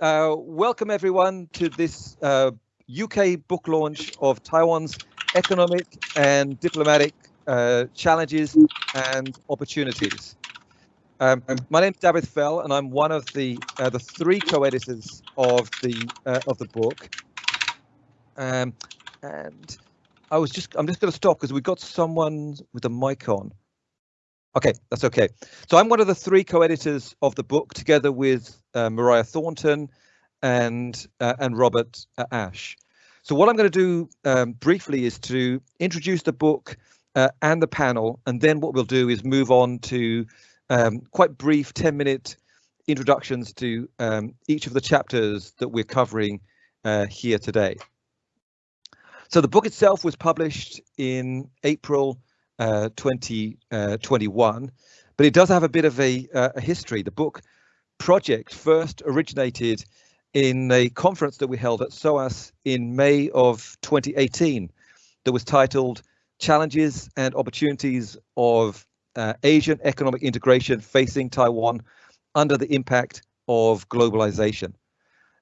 uh, welcome everyone to this uh, UK book launch of Taiwan's economic and diplomatic uh, challenges and opportunities. Um, my name is David Fell, and I'm one of the uh, the three co-editors of the uh, of the book. Um, and I was just I'm just going to stop because we've got someone with a mic on. Okay, that's okay. So I'm one of the three co-editors of the book, together with uh, Mariah Thornton and uh, and Robert uh, Ash. So what I'm going to do um, briefly is to introduce the book uh, and the panel, and then what we'll do is move on to um, quite brief 10-minute introductions to um, each of the chapters that we're covering uh, here today. So the book itself was published in April 2021, uh, but it does have a bit of a, uh, a history. The book project first originated in a conference that we held at SOAS in May of 2018 that was titled Challenges and Opportunities of uh, Asian Economic Integration Facing Taiwan Under the Impact of Globalization.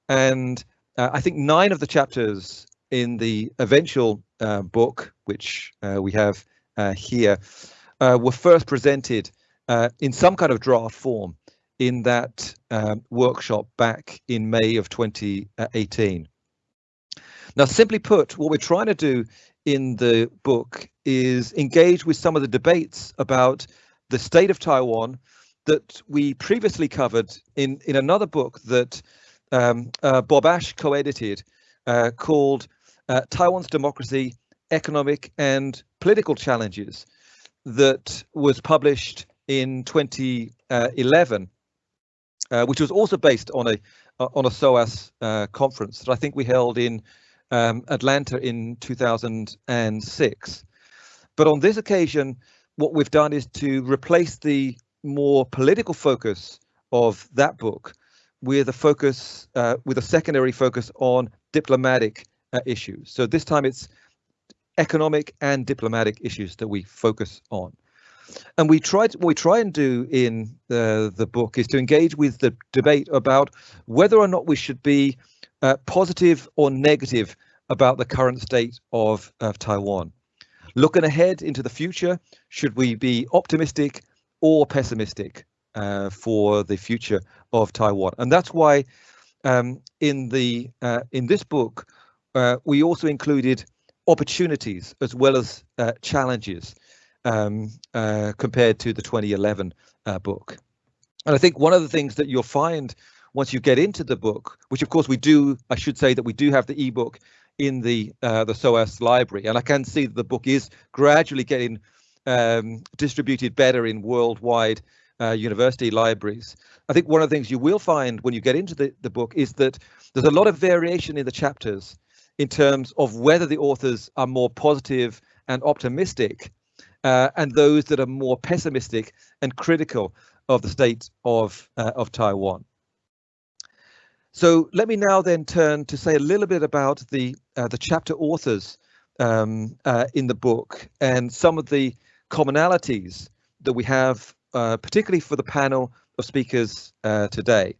And uh, I think nine of the chapters in the eventual uh, book, which uh, we have uh, here uh, were first presented uh, in some kind of draft form in that um, workshop back in May of 2018. Now, simply put, what we're trying to do in the book is engage with some of the debates about the state of Taiwan that we previously covered in, in another book that um, uh, Bob Ash co-edited uh, called uh, Taiwan's Democracy economic and political challenges that was published in 2011, uh, which was also based on a uh, on a SOAS uh, conference that I think we held in um, Atlanta in 2006. But on this occasion, what we've done is to replace the more political focus of that book with a focus, uh, with a secondary focus on diplomatic uh, issues. So this time it's economic and diplomatic issues that we focus on. And we try to, what we try and do in the, the book is to engage with the debate about whether or not we should be uh, positive or negative about the current state of, of Taiwan. Looking ahead into the future, should we be optimistic or pessimistic uh, for the future of Taiwan? And that's why um, in the uh, in this book, uh, we also included opportunities as well as uh, challenges um, uh, compared to the 2011 uh, book. And I think one of the things that you'll find once you get into the book, which of course we do, I should say that we do have the ebook in the uh, the SOAS library, and I can see that the book is gradually getting um, distributed better in worldwide uh, university libraries. I think one of the things you will find when you get into the, the book is that there's a lot of variation in the chapters in terms of whether the authors are more positive and optimistic uh, and those that are more pessimistic and critical of the state of, uh, of Taiwan. So let me now then turn to say a little bit about the, uh, the chapter authors um, uh, in the book and some of the commonalities that we have, uh, particularly for the panel of speakers uh, today.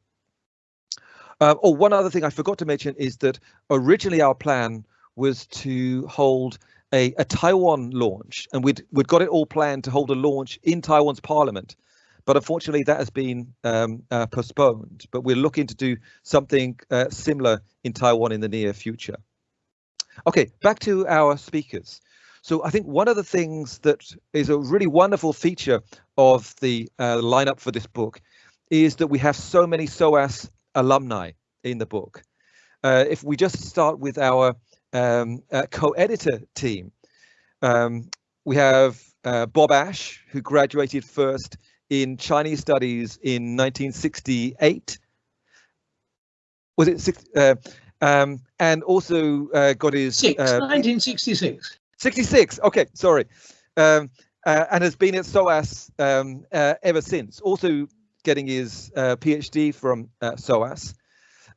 Uh, oh, one other thing I forgot to mention is that originally our plan was to hold a, a Taiwan launch, and we'd we'd got it all planned to hold a launch in Taiwan's parliament, but unfortunately that has been um, uh, postponed. But we're looking to do something uh, similar in Taiwan in the near future. Okay, back to our speakers. So I think one of the things that is a really wonderful feature of the uh, lineup for this book is that we have so many SOAS alumni in the book. Uh, if we just start with our um, uh, co-editor team, um, we have uh, Bob Ash, who graduated first in Chinese Studies in 1968. Was it six? Uh, um, and also uh, got his six, 1966. Uh, 66. Okay, sorry. Um, and has been at SOAS um, ever since. Also getting his uh, PhD from uh, SOAS.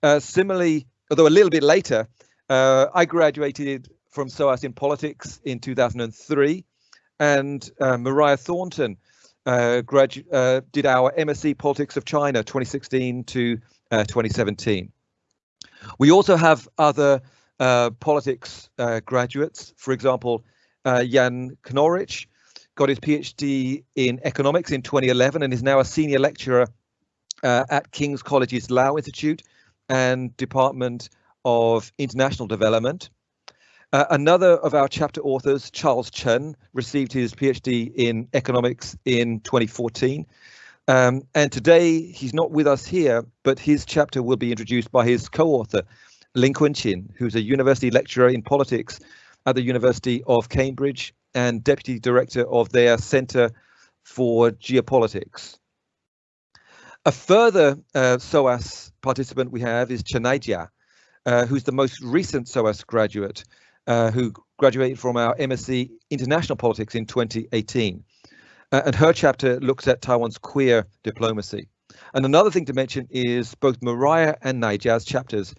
Uh, similarly, although a little bit later, uh, I graduated from SOAS in politics in 2003, and Mariah Thornton did our MSc Politics of China 2016 to 2017. We also have other politics graduates. For example, Jan Knoerich got his PhD in economics in 2011 and is now a senior lecturer uh, at King's College's Lau Institute and Department of International Development. Uh, another of our chapter authors, Charles Chen, received his PhD in economics in 2014. Um, and today he's not with us here, but his chapter will be introduced by his co-author, Ling Chin, who's a university lecturer in politics at the University of Cambridge and deputy director of their Centre for Geopolitics. A further uh, SOAS participant we have is Chanaijia, uh, who's the most recent SOAS graduate, uh, who graduated from our MSc International Politics in 2018. Uh, and her chapter looks at Taiwan's queer diplomacy. And another thing to mention is both Mariah and Naijia's chapters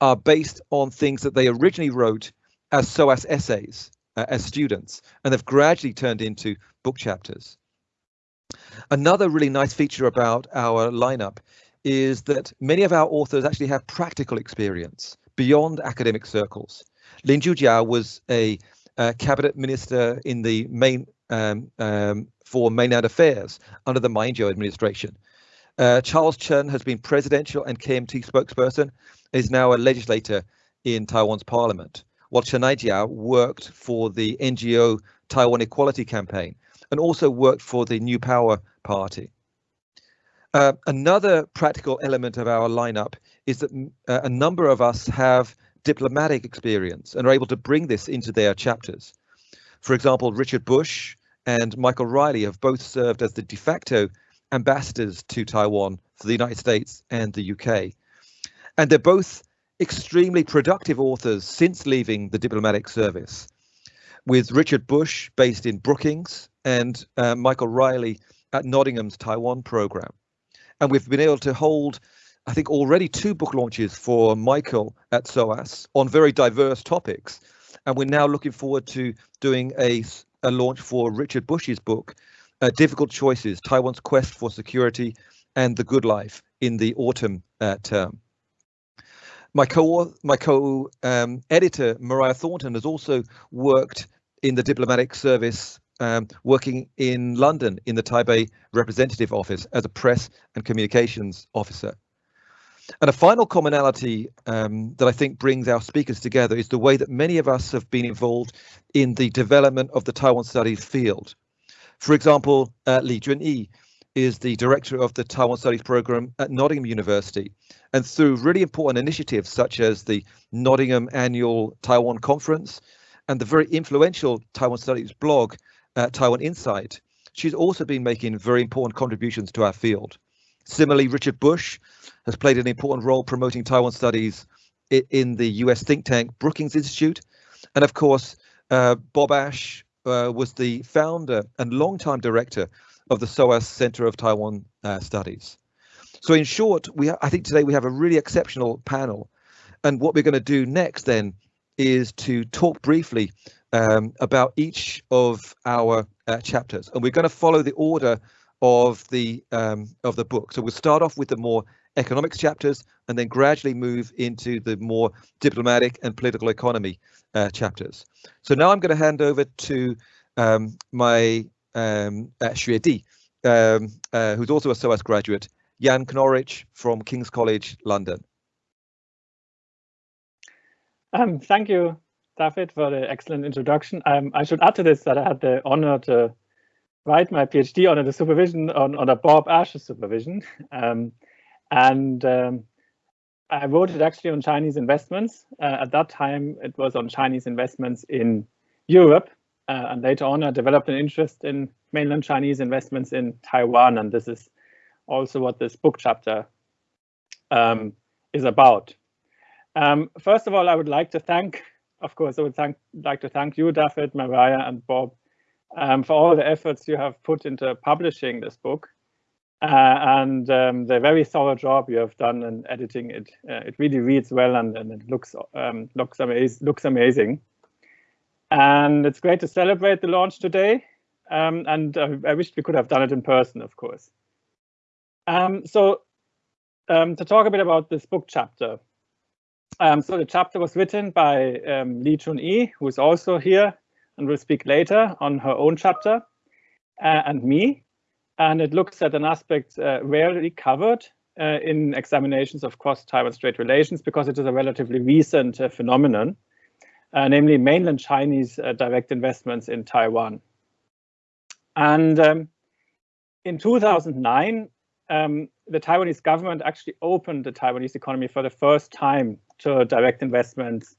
are based on things that they originally wrote as SOAS essays uh, as students, and they've gradually turned into book chapters. Another really nice feature about our lineup is that many of our authors actually have practical experience beyond academic circles. Lin Jujiao was a, a cabinet minister in the main um, um, for mainland affairs under the Ma Ying-jeou administration. Uh, Charles Chen has been presidential and KMT spokesperson, is now a legislator in Taiwan's parliament, while Chen Aijiao worked for the NGO Taiwan Equality Campaign and also worked for the New Power Party. Uh, another practical element of our lineup is that uh, a number of us have diplomatic experience and are able to bring this into their chapters. For example, Richard Bush and Michael Reilly have both served as the de facto ambassadors to Taiwan for the United States and the UK. And they're both extremely productive authors since leaving the diplomatic service, with Richard Bush based in Brookings and uh, Michael Reilly at Nottingham's Taiwan program. And we've been able to hold, I think, already two book launches for Michael at SOAS on very diverse topics. And we're now looking forward to doing a, a launch for Richard Bush's book, uh, Difficult Choices Taiwan's Quest for Security and the Good Life in the autumn uh, term. My co my co um, editor Mariah Thornton has also worked in the diplomatic service, um, working in London in the Taipei representative office as a press and communications officer. And a final commonality um, that I think brings our speakers together is the way that many of us have been involved in the development of the Taiwan studies field. For example, uh, Lee Chun-Yi is the director of the Taiwan Studies program at Nottingham University. And through really important initiatives such as the Nottingham Annual Taiwan Conference and the very influential Taiwan Studies blog, uh, Taiwan Insight, she's also been making very important contributions to our field. Similarly, Richard Bush has played an important role promoting Taiwan studies in the US think tank Brookings Institute. And of course, uh, Bob Ash uh, was the founder and longtime director of the SOAS Center of Taiwan uh, Studies. So in short, we I think today we have a really exceptional panel. And what we're going to do next then is to talk briefly um, about each of our uh, chapters. And we're going to follow the order of the um, of the book. So we'll start off with the more economics chapters and then gradually move into the more diplomatic and political economy uh, chapters. So now I'm going to hand over to um, my um, uh, um, uh, who's also a SOAS graduate, Jan Knoerich from King's College, London. Um, thank you, David, for the excellent introduction. Um, I should add to this that I had the honor to write my PhD under the supervision on, a Bob Ash's supervision. Um, and um, I wrote it actually on Chinese investments. Uh, at that time, it was on Chinese investments in Europe. Uh, and later on, I developed an interest in mainland Chinese investments in Taiwan. And this is also what this book chapter um, is about. Um, first of all, I would like to thank, of course, I would thank, like to thank you, David, Mariah, and Bob um, for all the efforts you have put into publishing this book uh, and um, the very thorough job you have done in editing it. Uh, it really reads well and, and it looks um, looks, looks amazing. And it's great to celebrate the launch today. Um, and I wish we could have done it in person, of course. Um, so um, to talk a bit about this book chapter, Um, so the chapter was written by um, Lee Chun-Yi, who is also here and will speak later on her own chapter, uh, and me. And it looks at an aspect uh, rarely covered uh, in examinations of cross-Taiwan Strait relations because it is a relatively recent uh, phenomenon, namely mainland Chinese uh, direct investments in Taiwan. And um, in 2009, um, the Taiwanese government actually opened the Taiwanese economy for the first time to direct investments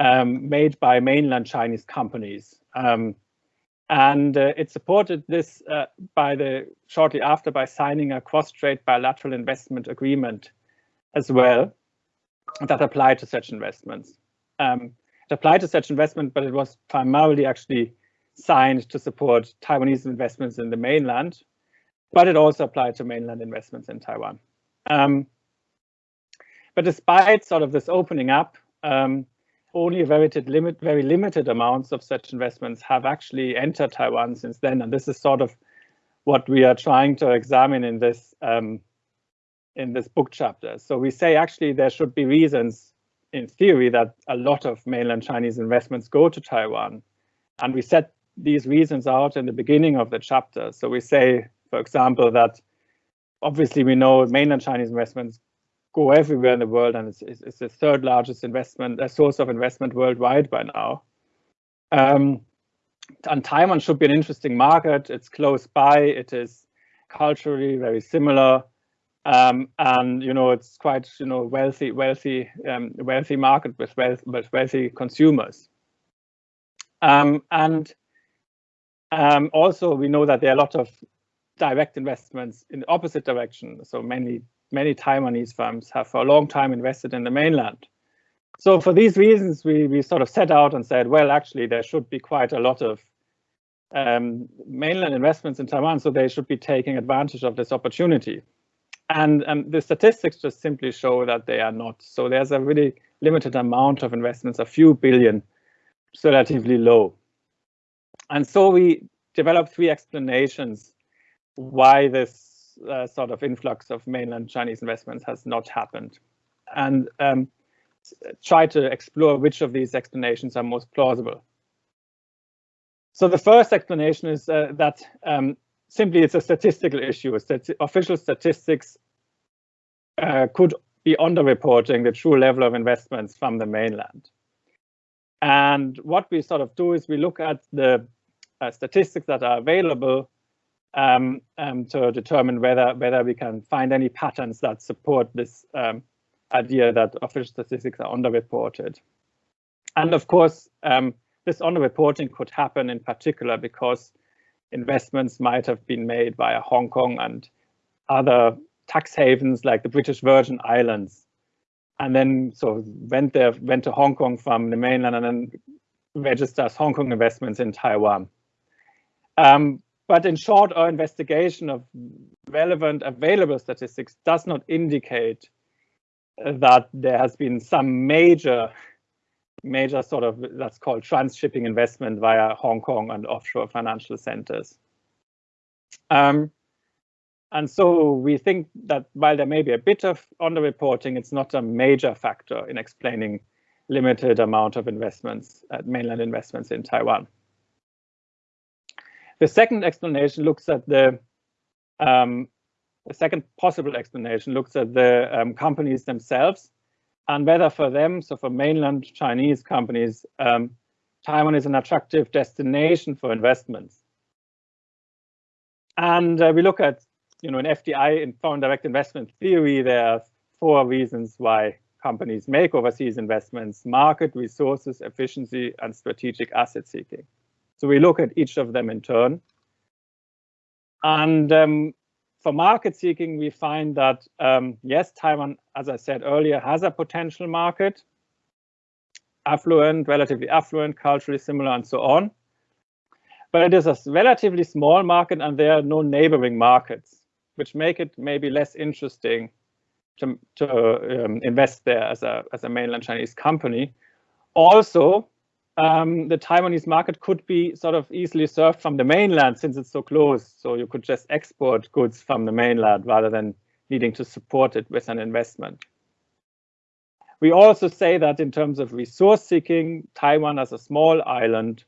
um, made by mainland Chinese companies. Um, and uh, it supported this uh, by the shortly after by signing a cross-strait bilateral investment agreement as well that applied to such investments. Um, it applied to such investment, but it was primarily actually signed to support Taiwanese investments in the mainland, but it also applied to mainland investments in Taiwan. Um, but despite sort of this opening up, um, only very limited, very limited amounts of such investments have actually entered Taiwan since then. And this is sort of what we are trying to examine in this um, in this book chapter. So we say actually there should be reasons in theory that a lot of mainland Chinese investments go to Taiwan. And we set these reasons out in the beginning of the chapter. So we say, for example, that obviously we know mainland Chinese investments go everywhere in the world, and it's, it's, the third largest investment a source of investment worldwide by now. Um, and Taiwan should be an interesting market. It's close by. It is culturally very similar, um, and you know it's quite you know wealthy, wealthy, um, wealthy market with wealth, with wealthy consumers. Um, and um, also we know that there are a lot of direct investments in the opposite direction. So many many Taiwanese firms have for a long time invested in the mainland. So for these reasons, we, we sort of set out and said, well, actually, there should be quite a lot of um, mainland investments in Taiwan, so they should be taking advantage of this opportunity. And um, the statistics just simply show that they are not. So there's a really limited amount of investments, a few billion, relatively low. And so we developed three explanations why this uh, sort of influx of mainland Chinese investments has not happened. And um, try to explore which of these explanations are most plausible. So the first explanation is uh, that um, simply it's a statistical issue. Stati official statistics uh, could be underreporting the true level of investments from the mainland. And what we sort of do is we look at the uh, statistics that are available um, um, to determine whether whether we can find any patterns that support this um, idea that official statistics are underreported. And of course, um, this underreporting could happen in particular because investments might have been made via Hong Kong and other tax havens like the British Virgin Islands, and then so went there went to Hong Kong from the mainland and then registers Hong Kong investments in Taiwan. Um, but in short, our investigation of relevant available statistics does not indicate that there has been some major, major sort of, that's called transshipping investment via Hong Kong and offshore financial centers. Um, and so we think that while there may be a bit of underreporting, it's not a major factor in explaining limited amount of investments, uh, mainland investments in Taiwan. The second explanation looks at the um, the second possible explanation looks at the um, companies themselves and whether for them, so for mainland Chinese companies, um, Taiwan is an attractive destination for investments. And uh, we look at, you know, in FDI, in foreign direct investment theory, there are four reasons why companies make overseas investments, market, resources, efficiency, and strategic asset seeking. So we look at each of them in turn. And um, for market seeking, we find that, um, yes, Taiwan, as I said earlier, has a potential market, affluent, relatively affluent, culturally similar, and so on. But it is a relatively small market and there are no neighboring markets, which make it maybe less interesting to, to um, invest there as a, as a mainland Chinese company. Also, um, the Taiwanese market could be sort of easily served from the mainland since it's so close. So you could just export goods from the mainland rather than needing to support it with an investment. We also say that in terms of resource seeking, Taiwan as a small island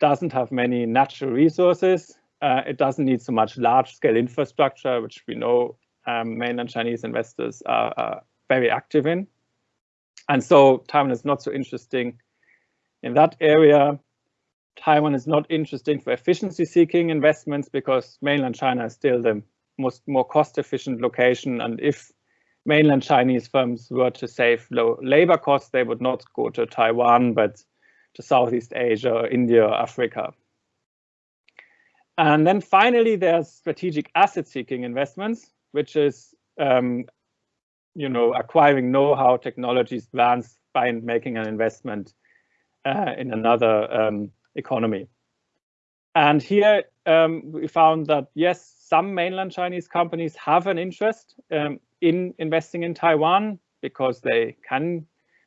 doesn't have many natural resources. Uh, it doesn't need so much large scale infrastructure, which we know um, mainland Chinese investors are, are, very active in. And so Taiwan is not so interesting in that area. Taiwan is not interesting for efficiency seeking investments because mainland China is still the most more cost efficient location. And if mainland Chinese firms were to save low labor costs, they would not go to Taiwan, but to Southeast Asia, India, Africa. And then finally, there's strategic asset seeking investments, which is, um, you know, acquiring know-how technologies advanced by making an investment uh, in another um, economy. And here um, we found that, yes, some mainland Chinese companies have an interest um, in investing in Taiwan because they can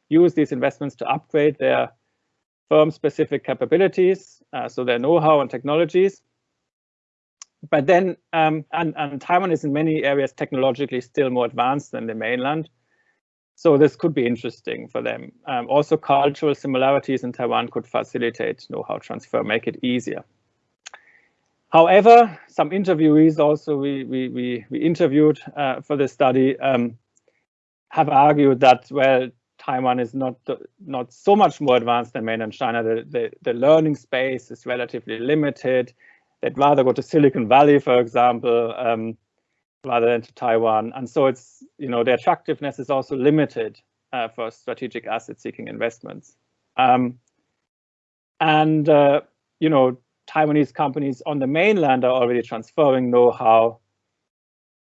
use these investments to upgrade their firm-specific capabilities, uh, so their know-how and technologies. But then, um, and, and Taiwan is in many areas technologically still more advanced than the mainland. So this could be interesting for them. Um, also, cultural similarities in Taiwan could facilitate know-how transfer, make it easier. However, some interviewees also we, we, we, we interviewed uh, for this study um, have argued that, well, Taiwan is not not so much more advanced than mainland China. The, the, the learning space is relatively limited. They'd rather go to Silicon Valley, for example, um, rather than to Taiwan. And so it's, you know, the attractiveness is also limited uh, for strategic asset seeking investments. Um, and, uh, you know, Taiwanese companies on the mainland are already transferring know-how.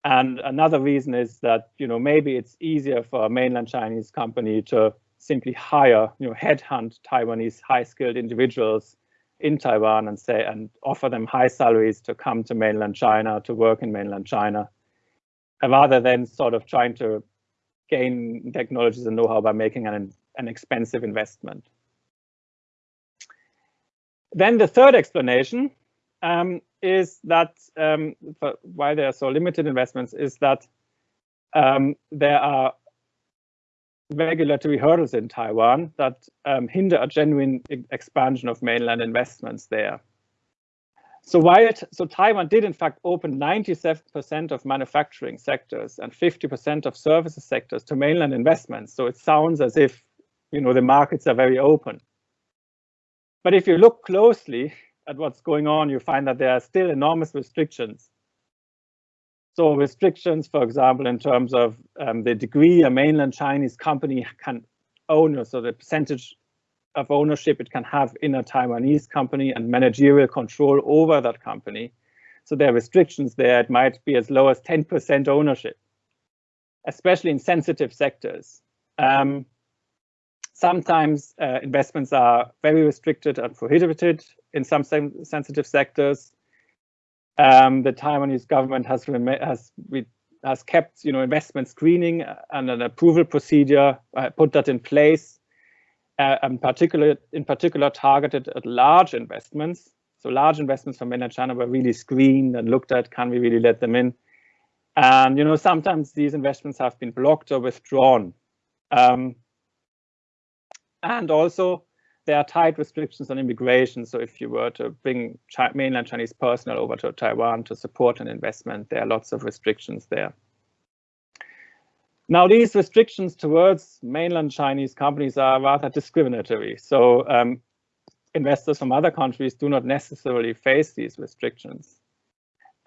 And another reason is that, you know, maybe it's easier for a mainland Chinese company to simply hire, you know, headhunt Taiwanese high-skilled individuals in Taiwan and say and offer them high salaries to come to mainland China to work in mainland China, rather than sort of trying to gain technologies and know-how by making an, an expensive investment. Then the third explanation um, is that um, why there are so limited investments is that um, there are regulatory hurdles in Taiwan that um, hinder a genuine expansion of mainland investments there. So while so Taiwan did in fact open 97% of manufacturing sectors and 50% of services sectors to mainland investments. So it sounds as if you know the markets are very open. But if you look closely at what's going on, you find that there are still enormous restrictions. So restrictions, for example, in terms of um, the degree a mainland Chinese company can own, or so the percentage of ownership it can have in a Taiwanese company and managerial control over that company. So there are restrictions there. It might be as low as 10% ownership, especially in sensitive sectors. Um, Sometimes uh, investments are very restricted and prohibited in some sen sensitive sectors. Um, the Taiwanese government has has has kept you know investment screening and an approval procedure, uh, put that in place, uh, in particular in particular targeted at large investments. So large investments from mainland China were really screened and looked at. Can we really let them in? And you know sometimes these investments have been blocked or withdrawn. Um, and also, there are tight restrictions on immigration. So if you were to bring mainland Chinese personnel over to Taiwan to support an investment, there are lots of restrictions there. Now, these restrictions towards mainland Chinese companies are rather discriminatory. So um, investors from other countries do not necessarily face these restrictions.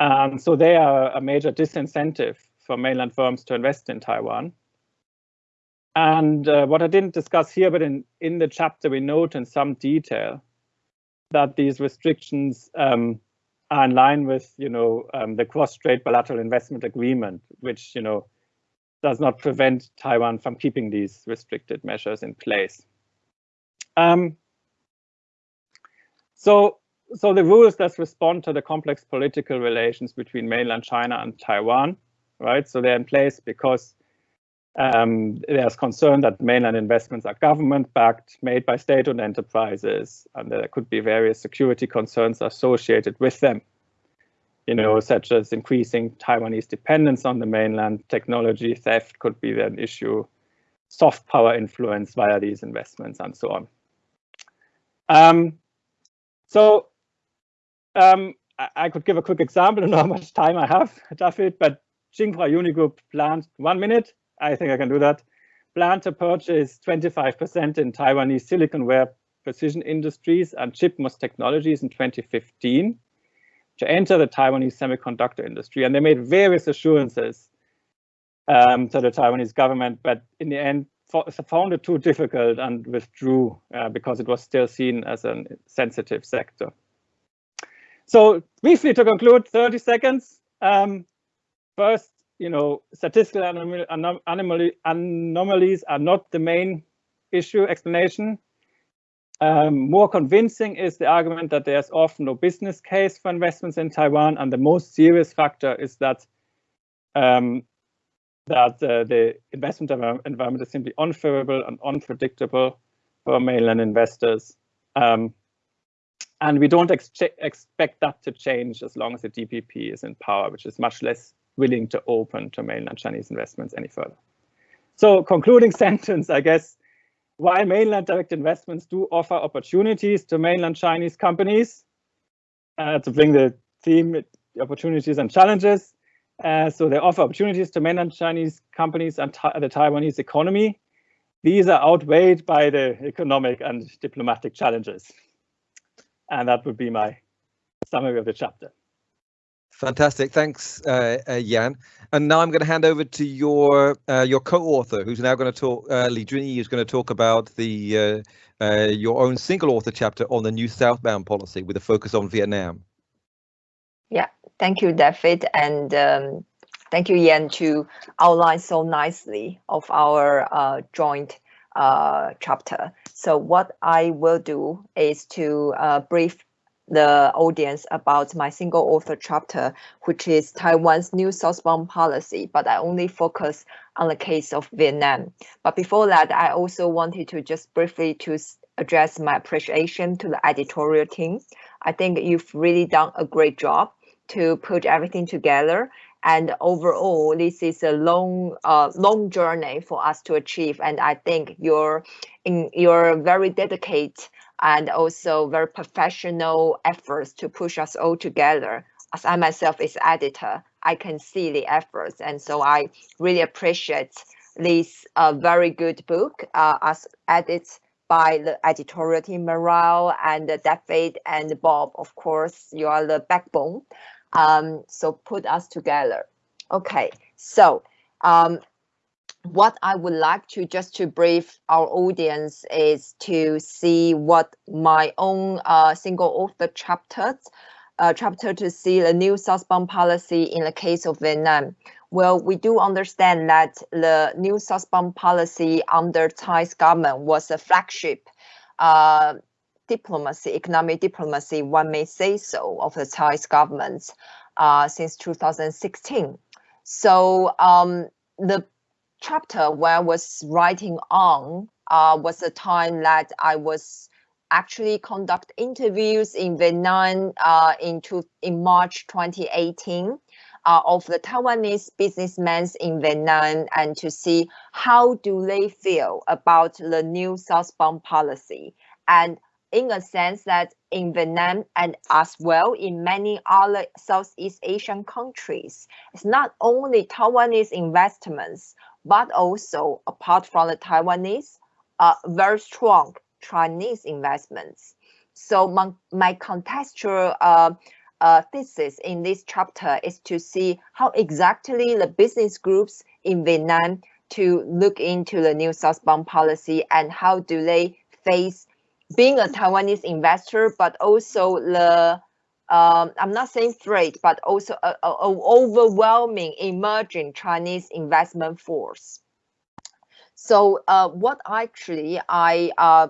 And so they are a major disincentive for mainland firms to invest in Taiwan. And uh, what I didn't discuss here, but in, in the chapter, we note in some detail that these restrictions um, are in line with, you know, um, the cross-strait bilateral investment agreement, which, you know, does not prevent Taiwan from keeping these restricted measures in place. Um, so, so the rules that respond to the complex political relations between mainland China and Taiwan, right? So they're in place because um, there's concern that mainland investments are government-backed, made by state-owned enterprises, and there could be various security concerns associated with them. You know, such as increasing Taiwanese dependence on the mainland, technology theft could be an issue, soft power influence via these investments and so on. Um, so um, I, I, could give a quick example. I how much time I have, David, but Tsinghua Unigroup planned one minute. I think I can do that. Plan to purchase 25% in Taiwanese silicon siliconware precision industries and ChipMOS technologies in 2015 to enter the Taiwanese semiconductor industry. And they made various assurances um, to the Taiwanese government, but in the end found it too difficult and withdrew uh, because it was still seen as a sensitive sector. So briefly to conclude, 30 seconds. Um, first, you know, statistical anom anomaly anomalies are not the main issue explanation. Um, more convincing is the argument that there's often no business case for investments in Taiwan, and the most serious factor is that um, that uh, the investment environment is simply unfavorable and unpredictable for mainland investors. Um, and we don't ex expect that to change as long as the DPP is in power, which is much less willing to open to mainland Chinese investments any further. So concluding sentence, I guess, while mainland direct investments do offer opportunities to mainland Chinese companies uh, to bring the theme opportunities and challenges. Uh, so they offer opportunities to mainland Chinese companies and the Taiwanese economy. These are outweighed by the economic and diplomatic challenges. And that would be my summary of the chapter. Fantastic, thanks, uh, uh, Jan. And now I'm going to hand over to your uh, your co-author, who's now going to talk. Uh, Lee Chun-Yi is going to talk about the uh, uh, your own single author chapter on the new southbound policy with a focus on Vietnam. Yeah, thank you, David, and um, thank you, Jan, to outline so nicely of our uh, joint chapter. So what I will do is to brief the audience about my single author chapter, which is Taiwan's new southbound policy, but I only focus on the case of Vietnam. But before that, I also wanted to just briefly to address my appreciation to the editorial team. I think you've really done a great job to put everything together. And overall, this is a long, uh, long journey for us to achieve. And I think you're in, you're very dedicated and also very professional efforts to push us all together. As I myself is editor, I can see the efforts. And so I really appreciate this uh, very good book uh, as edited by the editorial team Mariah and David and Bob. Of course, you are the backbone. Um, so put us together. Okay, so um, what I would like to just to brief our audience is to see what my own uh, single author chapters, uh, chapter to see the new southbound policy in the case of Vietnam. Well, we do understand that the new southbound policy under Tsai's government was a flagship uh, diplomacy, economic diplomacy, one may say so, of the Tsai's government uh, since 2016. So um, the chapter where I was writing on uh, was the time that I was actually conduct interviews in Vietnam uh, in, in March 2018 uh, of the Taiwanese businessmen in Vietnam and to see how do they feel about the new southbound policy. And in a sense that in Vietnam and as well in many other Southeast Asian countries, it's not only Taiwanese investments but also apart from the Taiwanese, uh, very strong Chinese investments. So my, my contextual uh, uh, thesis in this chapter is to see how exactly the business groups in Vietnam to look into the new southbound policy and how do they face being a Taiwanese investor, but also the um, I'm not saying threat, but also an overwhelming emerging Chinese investment force. So uh, what actually I uh,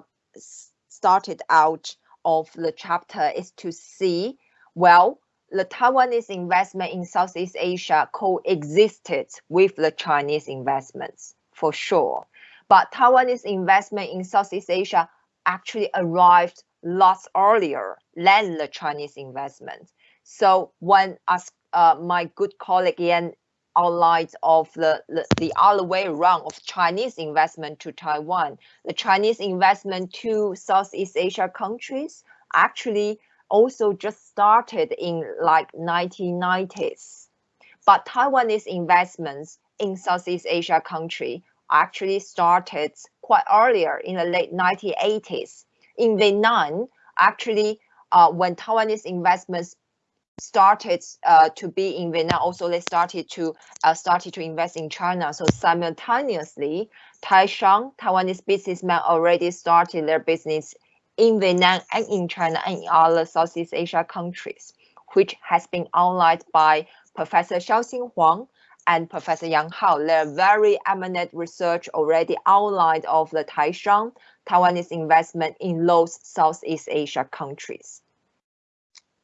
started out of the chapter is to see, well, the Taiwanese investment in Southeast Asia coexisted with the Chinese investments for sure. But Taiwanese investment in Southeast Asia actually arrived lots earlier than the Chinese investment. So when as uh, my good colleague Jan outlined of the, the, the other way around of Chinese investment to Taiwan. The Chinese investment to Southeast Asia countries actually also just started in like 1990s. But Taiwanese investments in Southeast Asia country actually started quite earlier in the late 1980s. In Vietnam, actually, uh, when Taiwanese investments started uh, to be in Vietnam, also they started to uh, started to invest in China. So simultaneously, Taishang, Taiwanese businessmen already started their business in Vietnam and in China and in other Southeast Asia countries, which has been outlined by Professor Hsiao Hsin-Huang and Professor Yang Hao. Their very eminent research already outlined of the Taishang, Taiwanese investment in those Southeast Asia countries.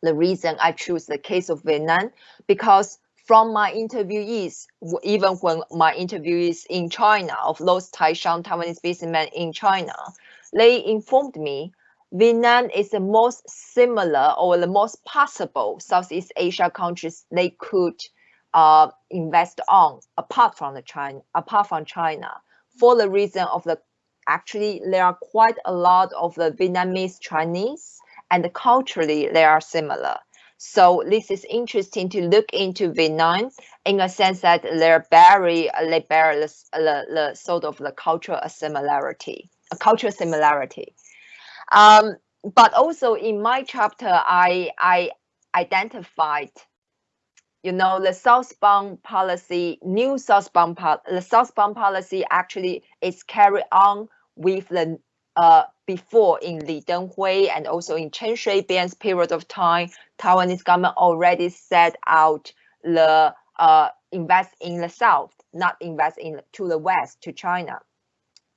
The reason I choose the case of Vietnam, because from my interviewees, even when my interviewees in China of those Taishang Taiwanese businessmen in China, they informed me Vietnam is the most similar or the most possible Southeast Asia countries they could uh, invest on apart from the China, apart from China, for the reason of the actually there are quite a lot of the Vietnamese Chinese and culturally they are similar. So this is interesting to look into Vietnam in a sense that they're very they bear the, the, the sort of the cultural similarity, a cultural similarity. Um, but also in my chapter, I, I identified, you know, the southbound policy, new southbound, the southbound policy actually is carried on with the uh, before in Li Denghui and also in Chen Shui-bian's period of time, Taiwanese government already set out the uh, invest in the south, not invest in to the west to China.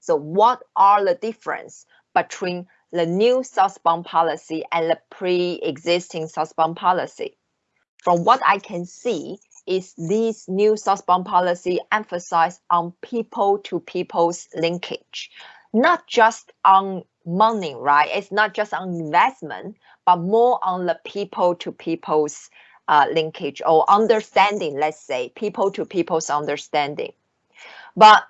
So what are the difference between the new southbound policy and the pre-existing southbound policy. From what I can see, is this new southbound policy emphasize on people to people's linkage, not just on money, right? It's not just on investment, but more on the people to people's uh, linkage or understanding, let's say, people to people's understanding. But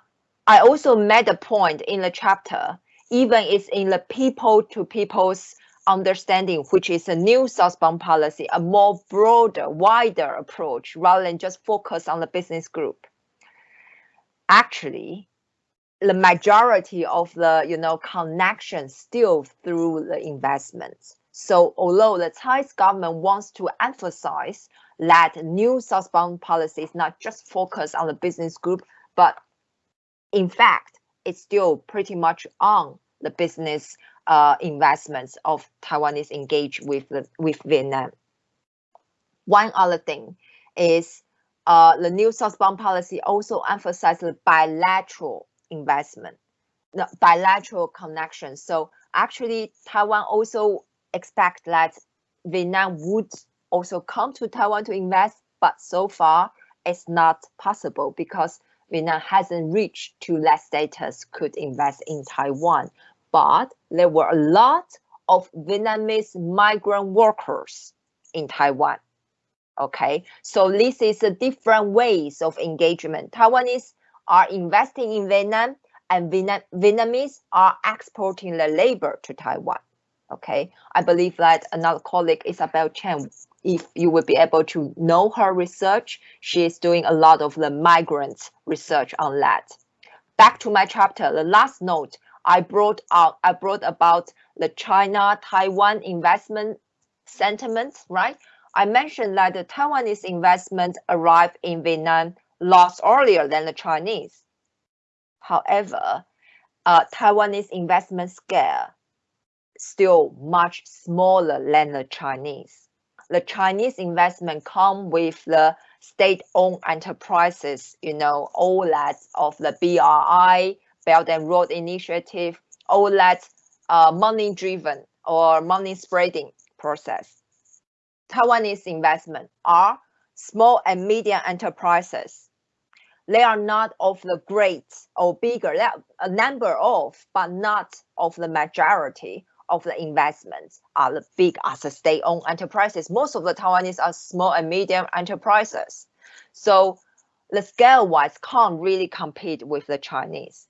I also made a point in the chapter even it's in the people to people's understanding, which is a new southbound policy, a more broader, wider approach rather than just focus on the business group. Actually, the majority of the you know connection still through the investments. So although the Chinese government wants to emphasize that new southbound policy is not just focused on the business group, but in fact, it's still pretty much on the business uh, investments of Taiwanese engaged with the, with Vietnam. One other thing is uh, the new southbound policy also emphasizes bilateral investment, bilateral connection. So actually, Taiwan also expect that Vietnam would also come to Taiwan to invest, but so far it's not possible because Vietnam hasn't reached to that status could invest in Taiwan. But there were a lot of Vietnamese migrant workers in Taiwan. Okay, so this is a different ways of engagement. Taiwanese are investing in Vietnam and Vietnam, Vietnamese are exporting their labor to Taiwan. Okay, I believe that another colleague, Isabelle Cheng, if you would be able to know her research, she is doing a lot of the migrant research on that. Back to my chapter, the last note, I brought out, I brought about the China-Taiwan investment sentiments, right? I mentioned that the Taiwanese investment arrived in Vietnam lots earlier than the Chinese. However, uh, Taiwanese investment scale still much smaller than the Chinese the Chinese investment come with the state-owned enterprises, you know, all that of the BRI, Belt and Road Initiative, all that uh, money-driven or money-spreading process. Taiwanese investment are small and medium enterprises. They are not of the great or bigger, they are a number of, but not of the majority of the investments are the big as a state-owned enterprises. Most of the Taiwanese are small and medium enterprises. So the scale wise can't really compete with the Chinese.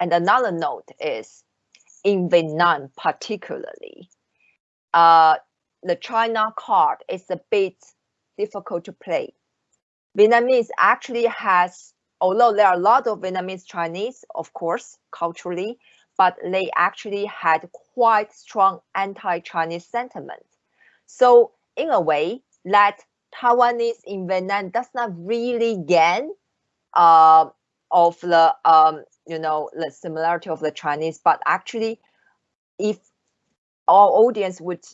And another note is in Vietnam, particularly, uh, the China card is a bit difficult to play. Vietnamese actually has, although there are a lot of Vietnamese Chinese, of course, culturally, but they actually had quite strong anti-Chinese sentiment. So in a way, that Taiwanese in Vietnam does not really gain uh, of the um, you know the similarity of the Chinese, but actually, if our audience would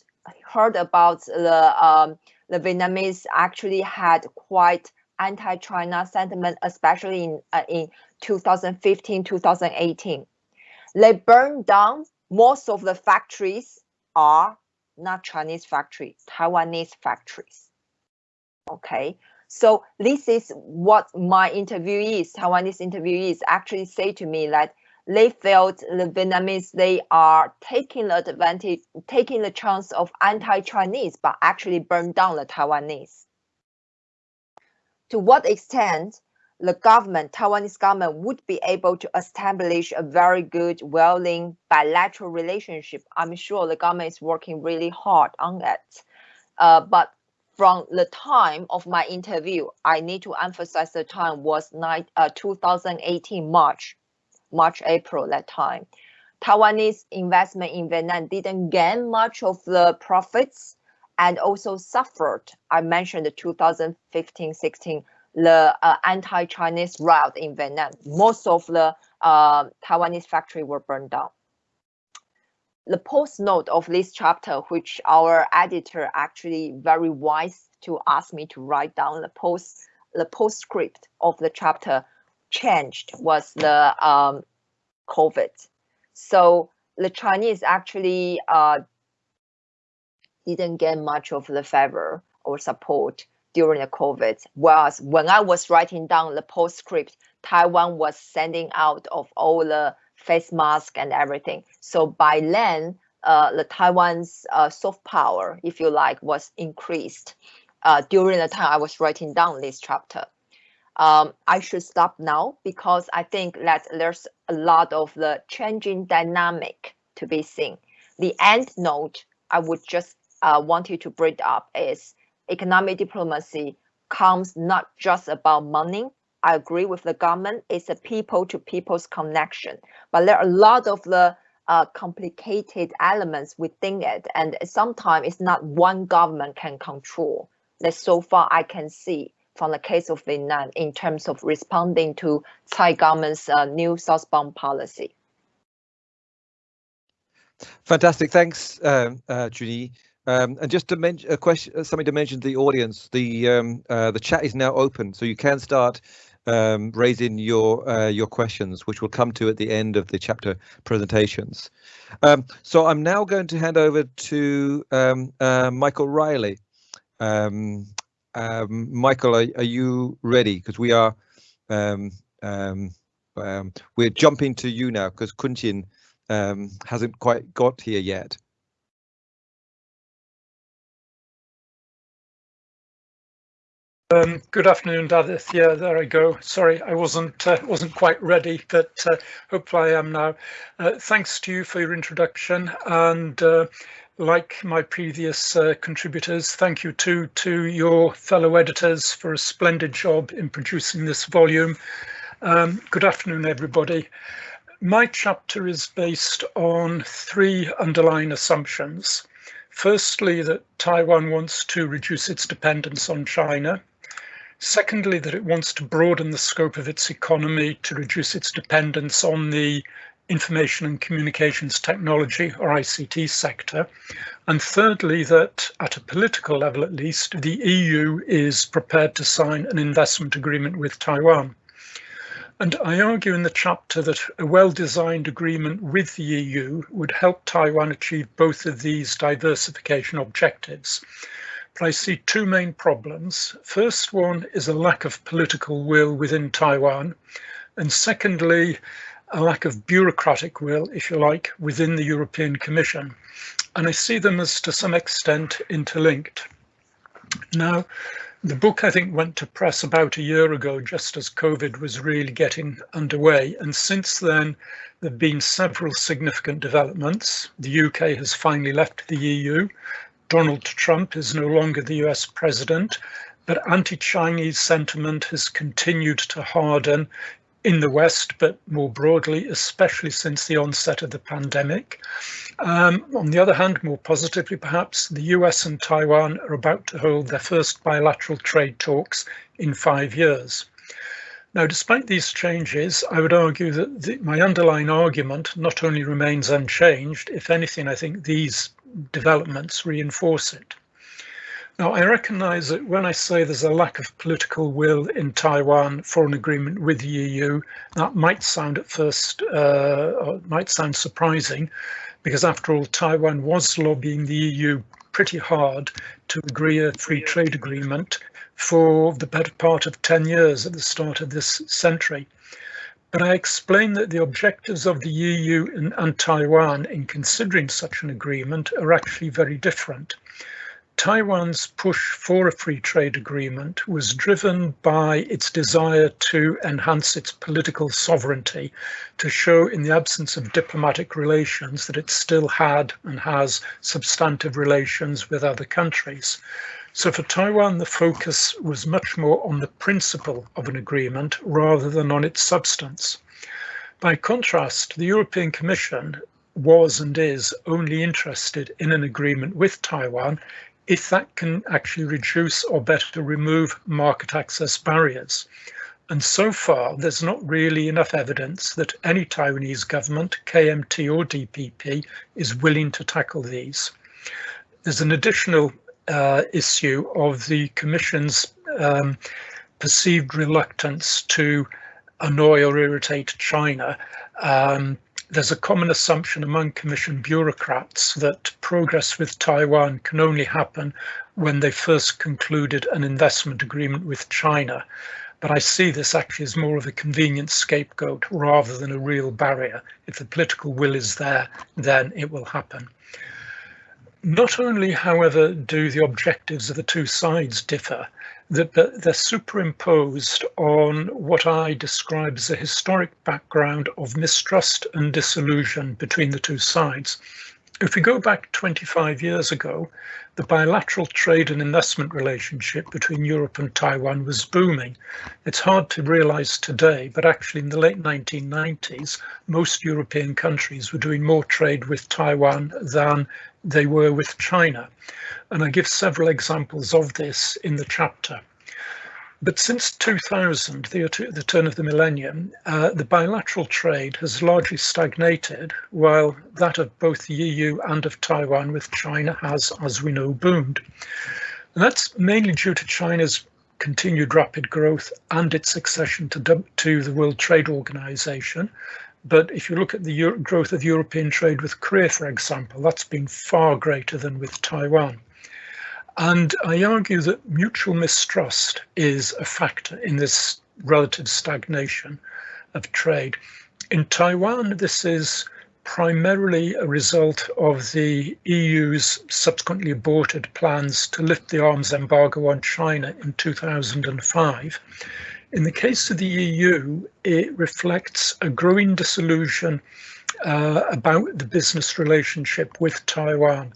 heard about the um, the Vietnamese actually had quite anti-China sentiment, especially in uh, in 2015, 2018. They burned down most of the factories are not Chinese factories, Taiwanese factories. Okay, so this is what my interviewees, Taiwanese interviewees actually say to me that they felt the Vietnamese, they are taking the advantage, taking the chance of anti-Chinese, but actually burn down the Taiwanese. To what extent the government, Taiwanese government would be able to establish a very good, well-linked bilateral relationship. I'm sure the government is working really hard on it. Uh, but from the time of my interview, I need to emphasize the time was nine, uh, 2018 March, March, April that time. Taiwanese investment in Vietnam didn't gain much of the profits and also suffered. I mentioned the 2015-16 the uh, anti-Chinese route in Vietnam. Most of the uh, Taiwanese factory were burned down. The post note of this chapter, which our editor actually very wise to ask me to write down the post, the postscript of the chapter changed was the um, COVID. So the Chinese actually uh, didn't get much of the favor or support during the COVID. Whereas when I was writing down the postscript, Taiwan was sending out of all the face mask and everything. So by then, uh, the Taiwan's uh, soft power, if you like, was increased uh, during the time I was writing down this chapter. Um, I should stop now because I think that there's a lot of the changing dynamic to be seen. The end note I would just uh, want you to bring up is economic diplomacy comes not just about money. I agree with the government. It's a people to people's connection, but there are a lot of the uh, complicated elements within it, and sometimes it's not one government can control. That so far I can see from the case of Vietnam in terms of responding to Tsai government's uh, new southbound policy. Fantastic, thanks, um, uh, Chun-Yi. Um, and just to mention a question, something to mention to the audience, the um, uh, the chat is now open, so you can start um, raising your uh, your questions, which we'll come to at the end of the chapter presentations. Um, so I'm now going to hand over to um, uh, Michael Reilly. Um, Michael, are, are, you ready? Because we are we're jumping to you now because Kunchin hasn't quite got here yet. Um, good afternoon, David. Yeah, there I go. Sorry, I wasn't uh, wasn't quite ready, but uh, hopefully I am now. Uh, thanks to you for your introduction, and uh, like my previous uh, contributors, thank you too to your fellow editors for a splendid job in producing this volume. Um, good afternoon, everybody. My chapter is based on three underlying assumptions. Firstly, that Taiwan wants to reduce its dependence on China. Secondly, that it wants to broaden the scope of its economy to reduce its dependence on the information and communications technology or ICT sector. And thirdly, that at a political level at least, the EU is prepared to sign an investment agreement with Taiwan. And I argue in the chapter that a well-designed agreement with the EU would help Taiwan achieve both of these diversification objectives. I see two main problems. First one is a lack of political will within Taiwan. And secondly, a lack of bureaucratic will, if you like, within the European Commission. And I see them as to some extent interlinked. Now, the book, I think, went to press about a year ago, just as COVID was really getting underway. And since then, there have been several significant developments. The UK has finally left the EU. Donald Trump is no longer the US president, but anti-Chinese sentiment has continued to harden in the West, but more broadly, especially since the onset of the pandemic. Um, on the other hand, more positively perhaps, the US and Taiwan are about to hold their first bilateral trade talks in five years. Now, despite these changes, I would argue that the, my underlying argument not only remains unchanged, if anything, I think these developments reinforce it. Now, I recognize that when I say there's a lack of political will in Taiwan for an agreement with the EU, that might sound at first, uh, might sound surprising, because after all, Taiwan was lobbying the EU pretty hard to agree a free trade agreement for the better part of 10 years at the start of this century. But I explained that the objectives of the EU and, and Taiwan in considering such an agreement are actually very different. Taiwan's push for a free trade agreement was driven by its desire to enhance its political sovereignty, to show in the absence of diplomatic relations that it still had and has substantive relations with other countries. So for Taiwan, the focus was much more on the principle of an agreement rather than on its substance. By contrast, the European Commission was and is only interested in an agreement with Taiwan if that can actually reduce or better remove market access barriers. And so far, there's not really enough evidence that any Taiwanese government, KMT or DPP, is willing to tackle these. There's an additional uh, issue of the Commission's um, perceived reluctance to annoy or irritate China. Um, there's a common assumption among Commission bureaucrats that progress with Taiwan can only happen when they first concluded an investment agreement with China. But I see this actually as more of a convenient scapegoat rather than a real barrier. If the political will is there, then it will happen. Not only, however, do the objectives of the two sides differ, that they're superimposed on what I describe as a historic background of mistrust and disillusion between the two sides. If we go back 25 years ago, the bilateral trade and investment relationship between Europe and Taiwan was booming. It's hard to realize today, but actually in the late 1990s, most European countries were doing more trade with Taiwan than they were with China. And I give several examples of this in the chapter. But since 2000, the, the turn of the millennium, uh, the bilateral trade has largely stagnated, while that of both the EU and of Taiwan with China has, as we know, boomed. And that's mainly due to China's continued rapid growth and its accession to, to the World Trade Organization, but if you look at the Euro growth of European trade with Korea, for example, that's been far greater than with Taiwan. And I argue that mutual mistrust is a factor in this relative stagnation of trade. In Taiwan, this is primarily a result of the EU's subsequently aborted plans to lift the arms embargo on China in 2005 in the case of the EU, it reflects a growing disillusion uh, about the business relationship with Taiwan.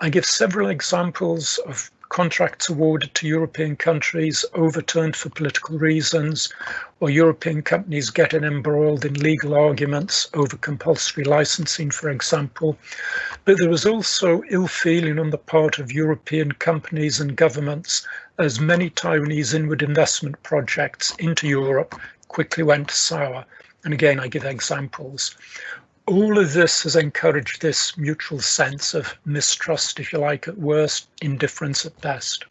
I give several examples of contracts awarded to European countries overturned for political reasons, or European companies getting embroiled in legal arguments over compulsory licensing, for example. But there was also ill feeling on the part of European companies and governments as many Taiwanese inward investment projects into Europe quickly went sour. And again, I give examples. All of this has encouraged this mutual sense of mistrust, if you like, at worst, indifference at best.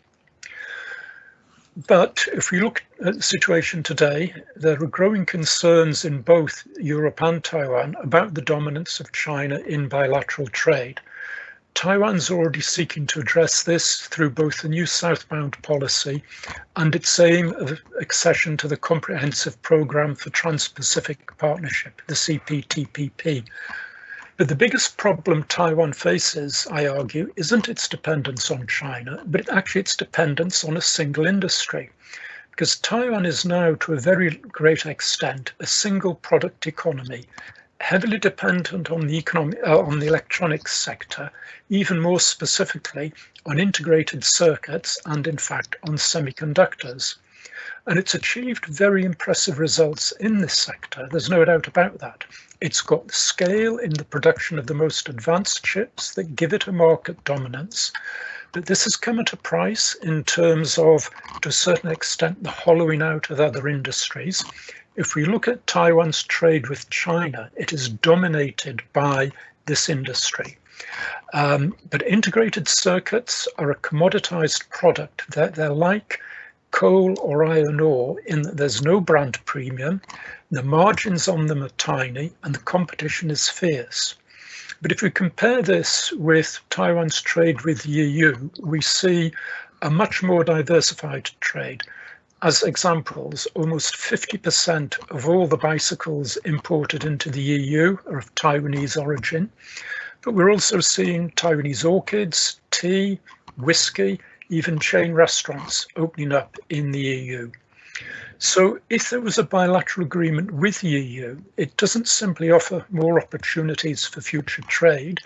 But if we look at the situation today, there are growing concerns in both Europe and Taiwan about the dominance of China in bilateral trade. Taiwan's already seeking to address this through both the new southbound policy and its aim of accession to the Comprehensive Programme for Trans-Pacific Partnership, the CPTPP. But the biggest problem Taiwan faces, I argue, isn't its dependence on China, but actually its dependence on a single industry. Because Taiwan is now, to a very great extent, a single product economy, heavily dependent on the economic, uh, on the electronics sector, even more specifically on integrated circuits and in fact on semiconductors. And it's achieved very impressive results in this sector. There's no doubt about that. It's got the scale in the production of the most advanced chips that give it a market dominance. But this has come at a price in terms of, to a certain extent, the hollowing out of other industries. If we look at Taiwan's trade with China, it is dominated by this industry. Um, but integrated circuits are a commoditized product. They're, they're like coal or iron ore in that there's no brand premium, the margins on them are tiny, and the competition is fierce. But if we compare this with Taiwan's trade with the EU, we see a much more diversified trade. As examples, almost 50% of all the bicycles imported into the EU are of Taiwanese origin. But we're also seeing Taiwanese orchids, tea, whiskey, even chain restaurants opening up in the EU. So if there was a bilateral agreement with the EU, it doesn't simply offer more opportunities for future trade,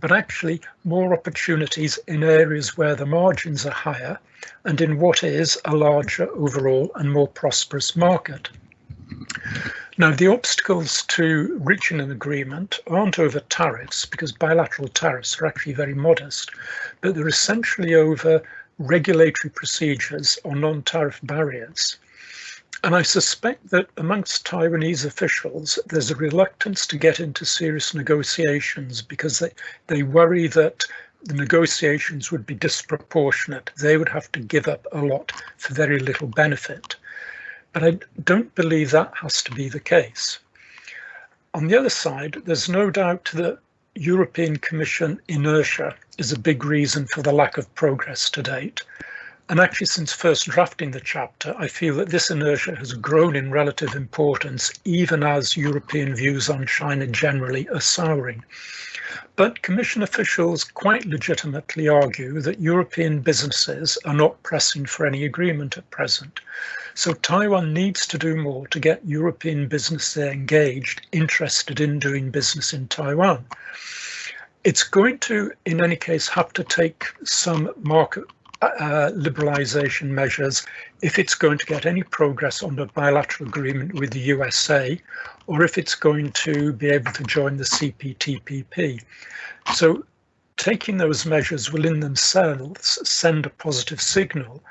but actually more opportunities in areas where the margins are higher and in what is a larger overall and more prosperous market. Now, the obstacles to reaching an agreement aren't over tariffs because bilateral tariffs are actually very modest, but they're essentially over regulatory procedures or non-tariff barriers. And I suspect that amongst Taiwanese officials, there's a reluctance to get into serious negotiations because they, they worry that the negotiations would be disproportionate. They would have to give up a lot for very little benefit. But I don't believe that has to be the case. On the other side, there's no doubt that European Commission inertia is a big reason for the lack of progress to date. And actually, since first drafting the chapter, I feel that this inertia has grown in relative importance, even as European views on China generally are souring. But Commission officials quite legitimately argue that European businesses are not pressing for any agreement at present. So Taiwan needs to do more to get European businesses engaged, interested in doing business in Taiwan. It's going to, in any case, have to take some market uh, liberalisation measures if it's going to get any progress on the bilateral agreement with the USA or if it's going to be able to join the CPTPP. So taking those measures will in themselves send a positive signal,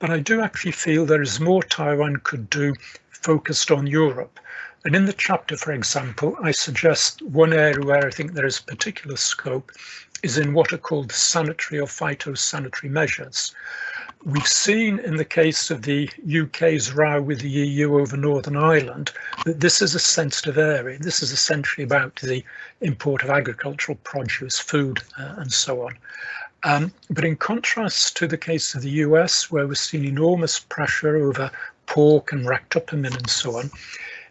but I do actually feel there is more Taiwan could do focused on Europe. And in the chapter, for example, I suggest one area where I think there is particular scope is in what are called sanitary or phytosanitary measures. We've seen in the case of the UK's row with the EU over Northern Ireland that this is a sensitive area. This is essentially about the import of agricultural produce, food, uh, and so on. Um, but in contrast to the case of the US, where we're seeing enormous pressure over pork and ractopamine and so on,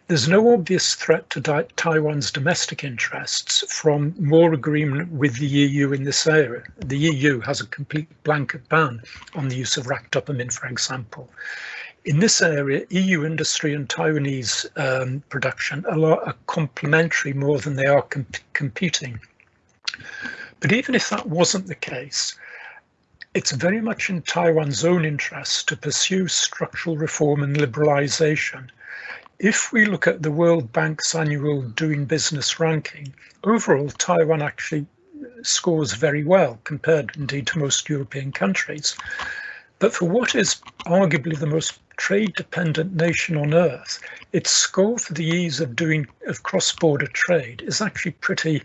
there's no obvious threat to Taiwan's domestic interests from more agreement with the EU in this area. The EU has a complete blanket ban on the use of ractopamine, for example. In this area, EU industry and Taiwanese um, production are, are complementary more than they are comp competing. But even if that wasn't the case, it's very much in Taiwan's own interest to pursue structural reform and liberalisation if we look at the World Bank's annual doing business ranking, overall Taiwan actually scores very well compared indeed to most European countries. But for what is arguably the most trade dependent nation on earth, its score for the ease of doing of cross-border trade is actually pretty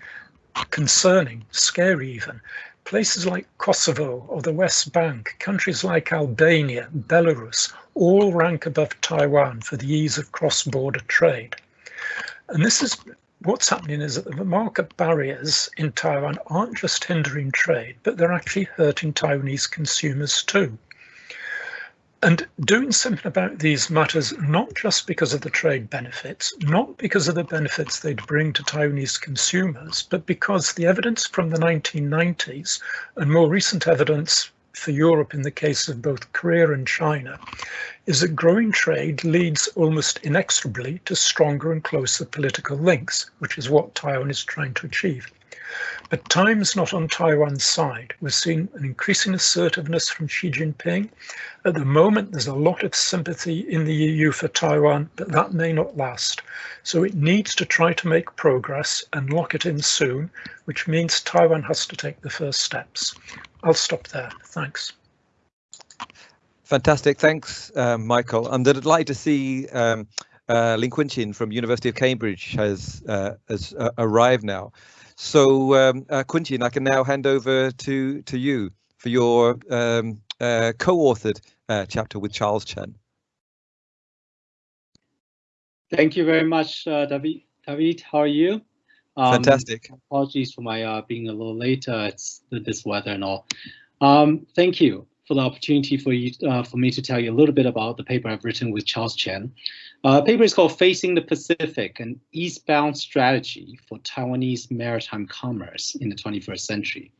concerning, scary even. Places like Kosovo or the West Bank, countries like Albania, Belarus, all rank above Taiwan for the ease of cross-border trade. And this is what's happening is that the market barriers in Taiwan aren't just hindering trade, but they're actually hurting Taiwanese consumers too. And doing something about these matters, not just because of the trade benefits, not because of the benefits they'd bring to Taiwanese consumers, but because the evidence from the 1990s and more recent evidence for Europe in the case of both Korea and China is that growing trade leads almost inexorably to stronger and closer political links, which is what Taiwan is trying to achieve. But time's not on Taiwan's side. We're seeing an increasing assertiveness from Xi Jinping. At the moment, there's a lot of sympathy in the EU for Taiwan, but that may not last. So it needs to try to make progress and lock it in soon, which means Taiwan has to take the first steps. I'll stop there. Thanks. Fantastic. Thanks, uh, Michael. And I'd like to see um, uh, Lin Kun-Chin from University of Cambridge has, uh, has uh, arrived now. So, um, uh, Kun-Chin, I can now hand over to, to you for your um, uh, co-authored uh, chapter with Charles Chen. Thank you very much, uh, David. David, how are you? Um, Fantastic. Apologies for my uh, being a little late. it's this weather and all. Um, thank you for the opportunity for you uh, for me to tell you a little bit about the paper I've written with Charles Chen. Uh, paper is called Facing the Pacific, an Eastbound Strategy for Taiwanese Maritime Commerce in the 21st Century.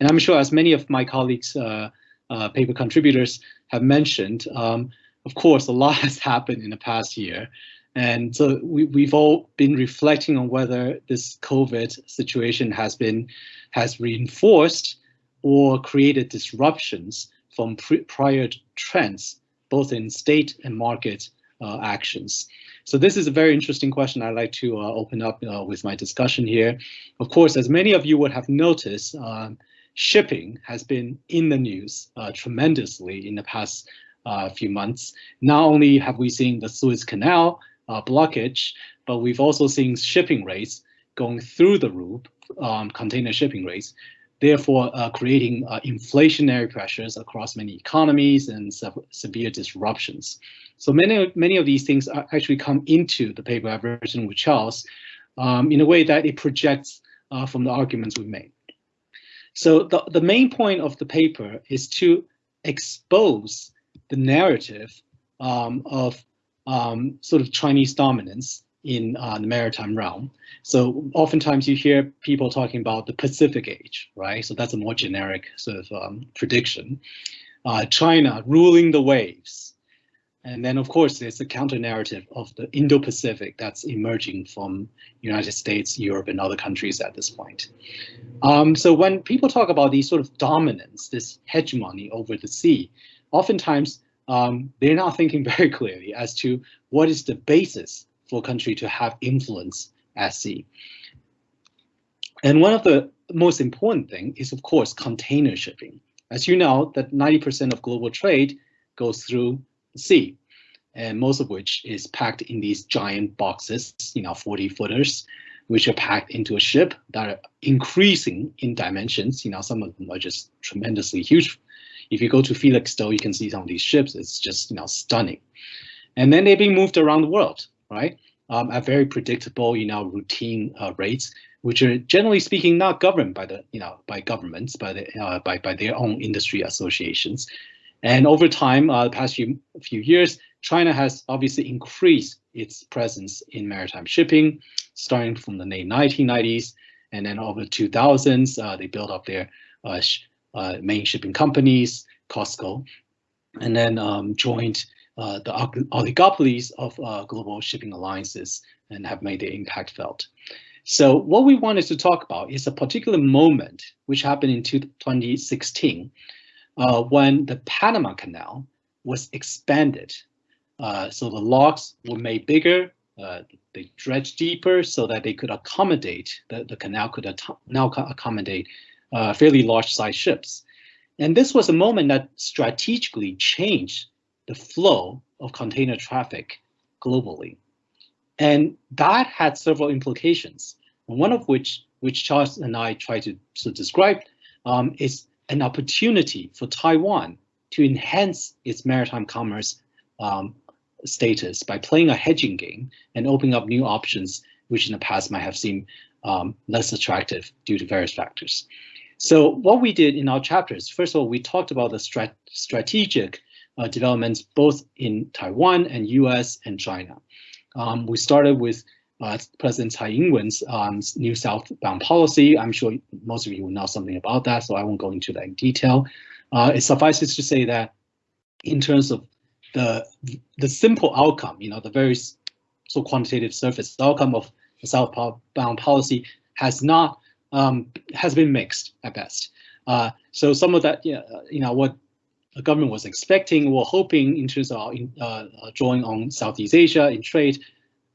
And I'm sure as many of my colleagues, uh, uh, paper contributors have mentioned, um, of course, a lot has happened in the past year. And so we, we've all been reflecting on whether this COVID situation has been has reinforced or created disruptions from prior trends, both in state and market uh, actions. So this is a very interesting question I'd like to uh, open up uh, with my discussion here. Of course, as many of you would have noticed, um, shipping has been in the news uh, tremendously in the past uh, few months. Not only have we seen the Suez Canal uh, blockage, but we've also seen shipping rates going through the roof, um, container shipping rates, therefore uh, creating uh, inflationary pressures across many economies and se severe disruptions. So many, many of these things actually come into the paper I've written with Charles um, in a way that it projects uh, from the arguments we've made. So the, the main point of the paper is to expose the narrative um, of um, sort of Chinese dominance in uh, the maritime realm. So oftentimes you hear people talking about the Pacific Age, right? So that's a more generic sort of um, prediction. Uh, China ruling the waves. And then, of course, there's the counter narrative of the Indo-Pacific that's emerging from United States, Europe, and other countries at this point. Um, so when people talk about these sort of dominance, this hegemony over the sea, oftentimes um, they're not thinking very clearly as to what is the basis for a country to have influence at sea. And one of the most important thing is, of course, container shipping. As you know, that 90% of global trade goes through the sea, and most of which is packed in these giant boxes, you know, 40 footers, which are packed into a ship that are increasing in dimensions. You know, some of them are just tremendously huge. If you go to Felixstowe, you can see some of these ships. It's just, you know, stunning. And then they're being moved around the world right? Um, at very predictable, you know, routine uh, rates, which are generally speaking not governed by the, you know, by governments, by the, uh, by by their own industry associations. And over time, uh, the past few few years, China has obviously increased its presence in maritime shipping, starting from the late 1990s, and then over the 2000s, uh, they built up their uh, sh uh, main shipping companies, COSCO, and then um, joined uh, the oligopolies of uh, global shipping alliances and have made their impact felt. So what we wanted to talk about is a particular moment which happened in 2016 uh, when the Panama Canal was expanded. Uh, so the locks were made bigger, uh, they dredged deeper so that they could accommodate, the, the canal could now accommodate fairly large size ships. And this was a moment that strategically changed the flow of container traffic globally. And that had several implications, one of which, which Charles and I try to, to describe, um, is an opportunity for Taiwan to enhance its maritime commerce um, status by playing a hedging game and opening up new options, which in the past might have seemed um, less attractive due to various factors. So what we did in our chapters, first of all, we talked about the strat strategic uh, developments both in Taiwan and US and China. Um, we started with uh, President Tsai Ing-wen's um, new southbound policy. I'm sure most of you will know something about that, so I won't go into that in detail. Uh, it suffices to say that in terms of the the simple outcome, you know, the very so quantitative surface outcome of the southbound policy has not um, has been mixed at best. Uh, so some of that, you know, what government was expecting or hoping in terms of uh, uh, drawing on Southeast Asia in trade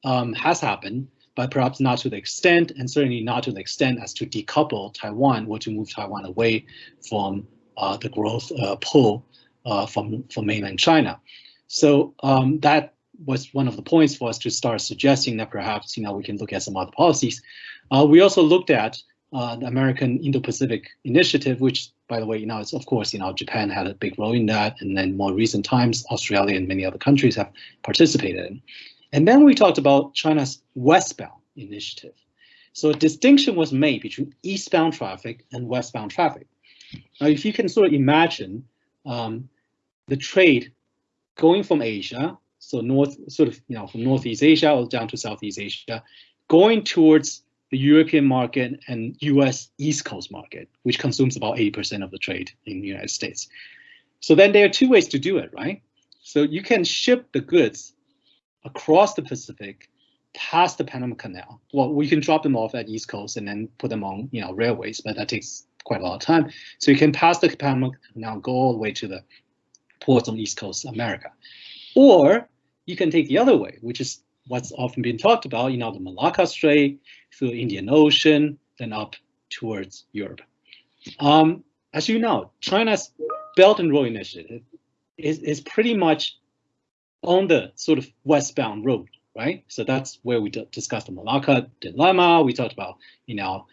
um, has happened, but perhaps not to the extent, and certainly not to the extent as to decouple Taiwan or to move Taiwan away from uh, the growth uh, pull uh, from, from mainland China. So um, that was one of the points for us to start suggesting that perhaps you know we can look at some other policies. Uh, we also looked at the American Indo-Pacific Initiative, which, by the way, you know, it's of course, you know, Japan had a big role in that, and then more recent times, Australia and many other countries have participated in. And then we talked about China's westbound initiative. So a distinction was made between eastbound traffic and westbound traffic. Now, if you can sort of imagine um, the trade going from Asia, so north, sort of, you know, from Northeast Asia or down to Southeast Asia, going towards the European market and US East Coast market, which consumes about 80% of the trade in the United States. So then there are two ways to do it, right? So you can ship the goods across the Pacific past the Panama Canal. Well, we can drop them off at East Coast and then put them on, you know, railways, but that takes quite a lot of time. So you can pass the Panama Canal, go all the way to the ports on East Coast America. Or you can take the other way, which is what's often been talked about, you know, the Malacca Strait through Indian Ocean, then up towards Europe. Um, as you know, China's Belt and Road Initiative is, is pretty much on the sort of westbound road, right? So that's where we discussed the Malacca dilemma. We talked about, you know,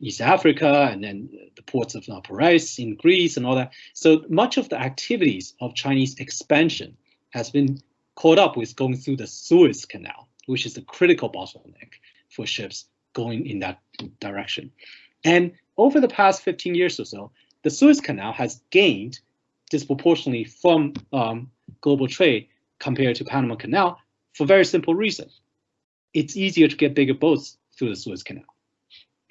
East Africa and then the ports of Piraeus in Greece and all that. So much of the activities of Chinese expansion has been caught up with going through the Suez Canal, which is a critical bottleneck for ships going in that direction. And over the past 15 years or so, the Suez Canal has gained disproportionately from um, global trade compared to Panama Canal for very simple reason. It's easier to get bigger boats through the Suez Canal.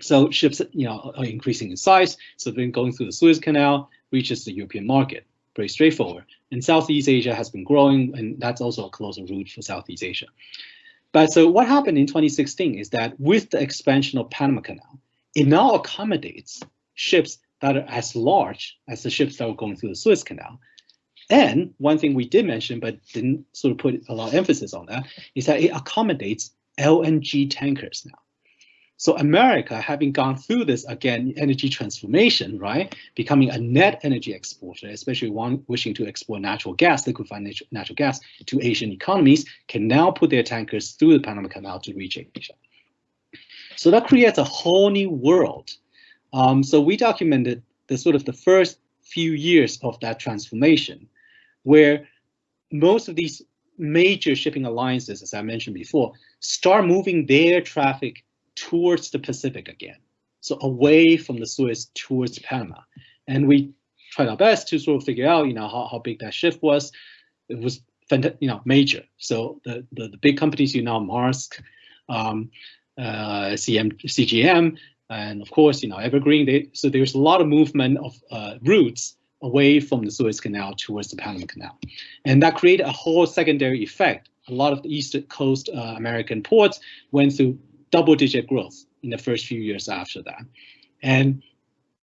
So ships, you know, are increasing in size. So then going through the Suez Canal reaches the European market pretty straightforward. And Southeast Asia has been growing, and that's also a closer route for Southeast Asia. But so what happened in 2016 is that with the expansion of Panama Canal, it now accommodates ships that are as large as the ships that were going through the Suez Canal. And one thing we did mention, but didn't sort of put a lot of emphasis on that, is that it accommodates LNG tankers now. So America, having gone through this again energy transformation, right, becoming a net energy exporter, especially one wishing to export natural gas, liquefied natural, natural gas to Asian economies, can now put their tankers through the Panama Canal to reach Asia. So that creates a whole new world. Um, so we documented the sort of the first few years of that transformation, where most of these major shipping alliances, as I mentioned before, start moving their traffic towards the Pacific again. So away from the Suez towards Panama. And we tried our best to sort of figure out, you know, how, how big that shift was. It was, you know, major. So the, the, the big companies, you know, Maersk, um, uh, CM, CGM, and of course, you know, Evergreen. They, so there's a lot of movement of uh, routes away from the Suez Canal towards the Panama Canal. And that created a whole secondary effect. A lot of the East Coast uh, American ports went through double digit growth in the first few years after that. And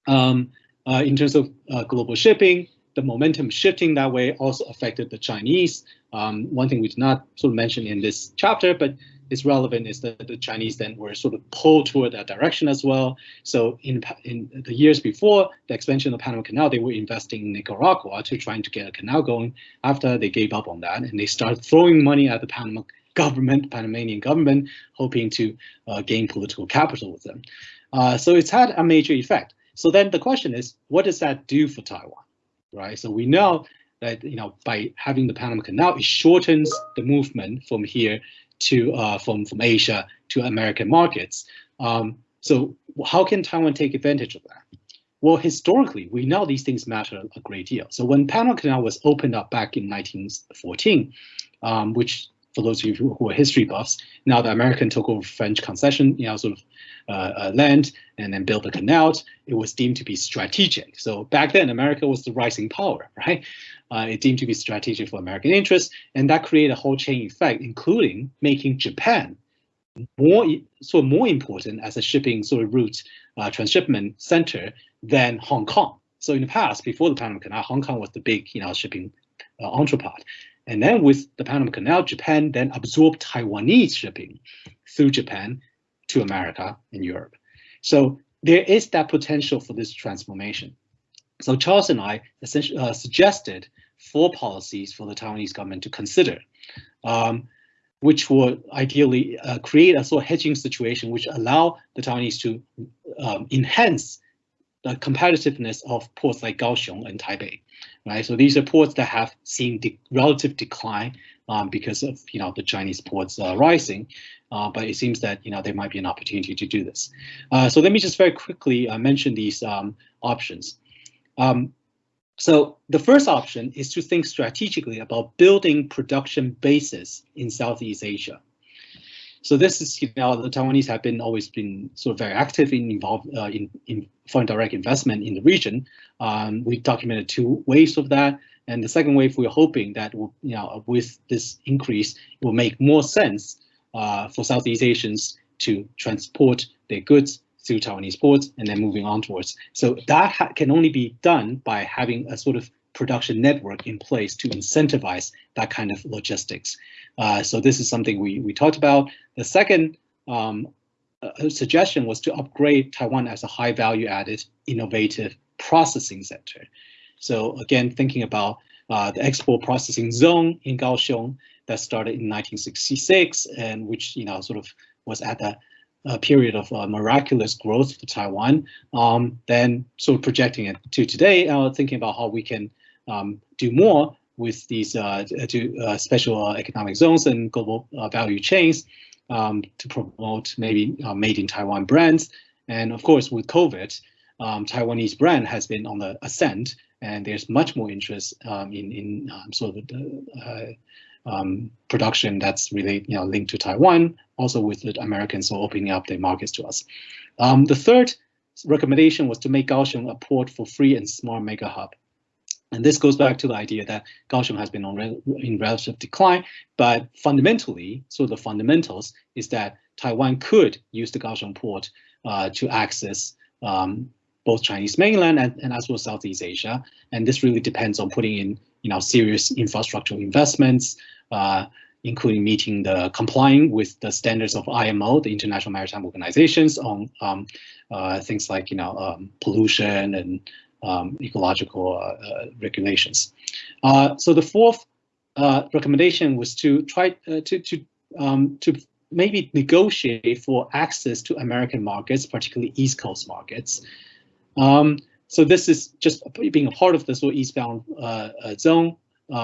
um, uh, in terms of uh, global shipping, the momentum shifting that way also affected the Chinese. Um, one thing we did not sort of mention in this chapter, but is relevant is that the Chinese then were sort of pulled toward that direction as well. So in, in the years before the expansion of Panama Canal, they were investing in Nicaragua to trying to get a canal going. After they gave up on that and they started throwing money at the Panama government, Panamanian government, hoping to uh, gain political capital with them. Uh, so it's had a major effect. So then the question is, what does that do for Taiwan, right? So we know that you know by having the Panama Canal, it shortens the movement from here to uh, from from Asia to American markets. Um, so how can Taiwan take advantage of that? well, historically, we know these things matter a great deal. So when Panama Canal was opened up back in 1914, um, which for those of you who are history buffs, now the American took over French concession, you know, sort of uh, uh, land and then built the canal, it was deemed to be strategic. So back then, America was the rising power, right? Uh, it deemed to be strategic for American interests, and that created a whole chain effect, including making Japan more sort of more important as a shipping sort of route uh, transshipment center than Hong Kong. So in the past, before the Panama Canal, Hong Kong was the big you know shipping uh, entrepot. And then with the Panama Canal, Japan then absorbed Taiwanese shipping through Japan to America and Europe. So there is that potential for this transformation. So Charles and I essentially uh, suggested four policies for the Taiwanese government to consider. Um, which would ideally uh, create a sort of hedging situation which allow the Taiwanese to um, enhance the competitiveness of ports like Kaohsiung and Taipei, right? So these are ports that have seen the relative decline um, because of you know the Chinese ports uh, rising, uh, but it seems that you know there might be an opportunity to do this. Uh, so let me just very quickly uh, mention these um, options. Um, so the first option is to think strategically about building production bases in Southeast Asia. So this is, you know, the Taiwanese have been always been sort of very active in involved uh, in, in foreign direct investment in the region. Um, we documented two waves of that. And the second wave, we're hoping that, you know, with this increase, it will make more sense uh, for Southeast Asians to transport their goods through Taiwanese ports and then moving onwards. So that can only be done by having a sort of production network in place to incentivize that kind of logistics. Uh, so this is something we, we talked about. The second um, uh, suggestion was to upgrade Taiwan as a high value added innovative processing center. So again, thinking about uh, the export processing zone in Kaohsiung that started in 1966 and which you know sort of was at the a period of uh, miraculous growth for Taiwan, um, then sort of projecting it to today, uh, thinking about how we can um, do more with these uh, to, uh, special uh, economic zones and global uh, value chains um, to promote maybe made in Taiwan brands. And of course, with COVID, um, Taiwanese brand has been on the ascent, and there's much more interest um, in in um, sort of the um, production that's really you know linked to Taiwan, also with the Americans opening up their markets to us. Um, the third recommendation was to make Kaohsiung a port for free and smart mega hub. And this goes back to the idea that Kaohsiung has been on in relative decline, but fundamentally, so the fundamentals is that Taiwan could use the Kaohsiung port uh, to access um, both Chinese mainland and, and as well Southeast Asia. And this really depends on putting in you know, serious infrastructural investments, uh, including meeting the complying with the standards of IMO, the International Maritime Organizations, on um, uh, things like you know um, pollution and um, ecological uh, uh regulations. Uh, so the fourth uh, recommendation was to try to to um, to maybe negotiate for access to American markets, particularly East Coast markets. Um, so this is just being a part of sort of eastbound zone,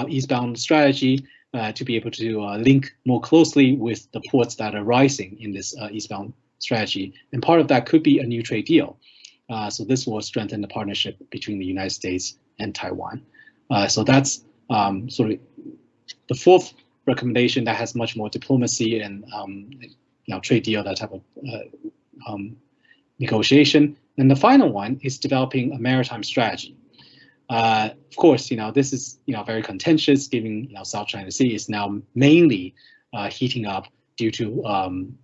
eastbound strategy uh, to be able to uh, link more closely with the ports that are rising in this uh, eastbound strategy. And part of that could be a new trade deal. Uh, so this will strengthen the partnership between the United States and Taiwan. Uh, so that's um, sort of the fourth recommendation that has much more diplomacy and um, you know trade deal, that type of uh, um, negotiation. And the final one is developing a maritime strategy. Uh, of course, you know, this is, you know, very contentious given, you know, South China Sea is now mainly uh, heating up due to um,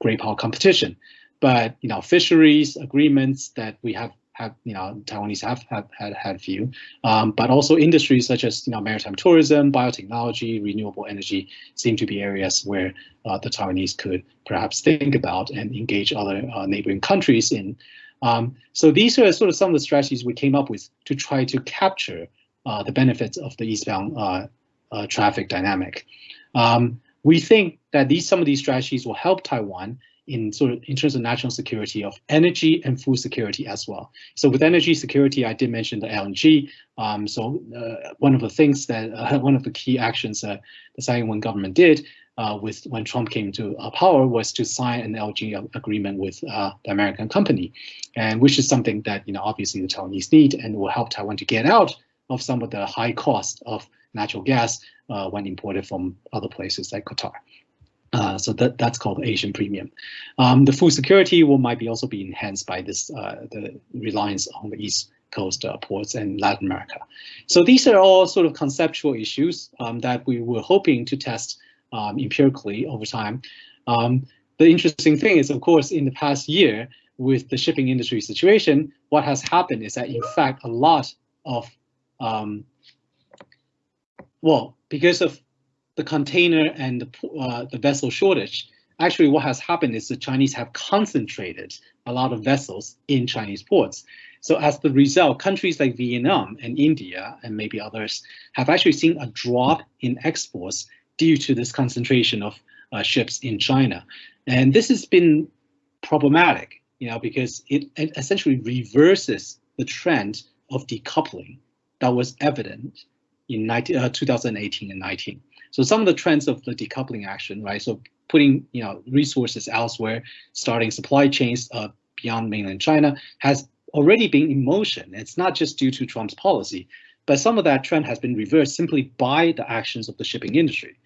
great power competition. But, you know, fisheries agreements that we have, have you know, Taiwanese have, have had, had few, um, but also industries such as, you know, maritime tourism, biotechnology, renewable energy seem to be areas where uh, the Taiwanese could perhaps think about and engage other uh, neighboring countries in um, so these are sort of some of the strategies we came up with to try to capture uh, the benefits of the eastbound uh, uh, traffic dynamic. Um, we think that these some of these strategies will help Taiwan in sort of in terms of national security of energy and food security as well. So with energy security, I did mention the LNG. Um, so uh, one of the things that uh, one of the key actions that the Tsai Ing-wen government did uh, with when Trump came to uh, power was to sign an LNG agreement with uh, the American company, and which is something that you know obviously the Taiwanese need and will help Taiwan to get out of some of the high cost of natural gas uh, when imported from other places like Qatar. Uh, so that, that's called Asian premium. Um, the food security will might be also be enhanced by this uh, the reliance on the East Coast uh, ports and Latin America. So these are all sort of conceptual issues um, that we were hoping to test um, empirically over time. Um, the interesting thing is, of course, in the past year with the shipping industry situation, what has happened is that in fact a lot of um, well, because of the container and the, uh, the vessel shortage, actually what has happened is the Chinese have concentrated a lot of vessels in Chinese ports. So as the result, countries like Vietnam and India and maybe others have actually seen a drop in exports due to this concentration of uh, ships in China. And this has been problematic, you know, because it, it essentially reverses the trend of decoupling that was evident in 19, uh, 2018 and 19. So some of the trends of the decoupling action, right? So putting you know resources elsewhere, starting supply chains uh, beyond mainland China has already been in motion. It's not just due to Trump's policy, but some of that trend has been reversed simply by the actions of the shipping industry.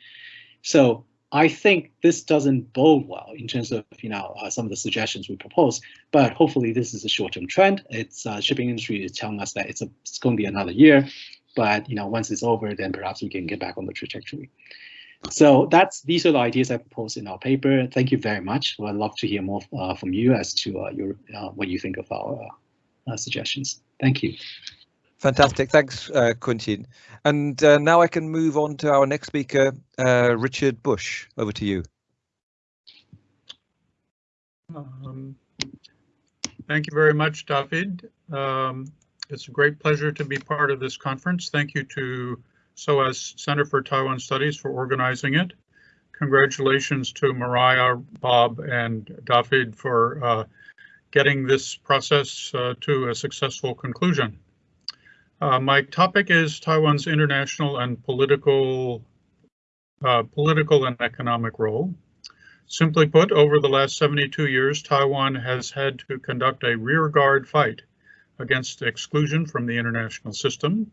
So I think this doesn't bode well in terms of you know uh, some of the suggestions we propose, but hopefully this is a short-term trend. It's uh, shipping industry is telling us that it's a it's going to be another year, but you know once it's over, then perhaps we can get back on the trajectory. So that's these are the ideas I propose in our paper. Thank you very much. I'd love to hear more uh, from you as to uh, your uh, what you think of our uh, suggestions. Thank you. Fantastic. Thanks, uh, Quentin. And uh, now I can move on to our next speaker, uh, Richard Bush. Over to you. Um, thank you very much, David. Um, it's a great pleasure to be part of this conference. Thank you to SOAS Center for Taiwan Studies for organizing it. Congratulations to Mariah, Bob, and David for uh, getting this process uh, to a successful conclusion. Uh, my topic is Taiwan's international and political, uh, political and economic role. Simply put, over the last 72 years, Taiwan has had to conduct a rearguard fight against exclusion from the international system.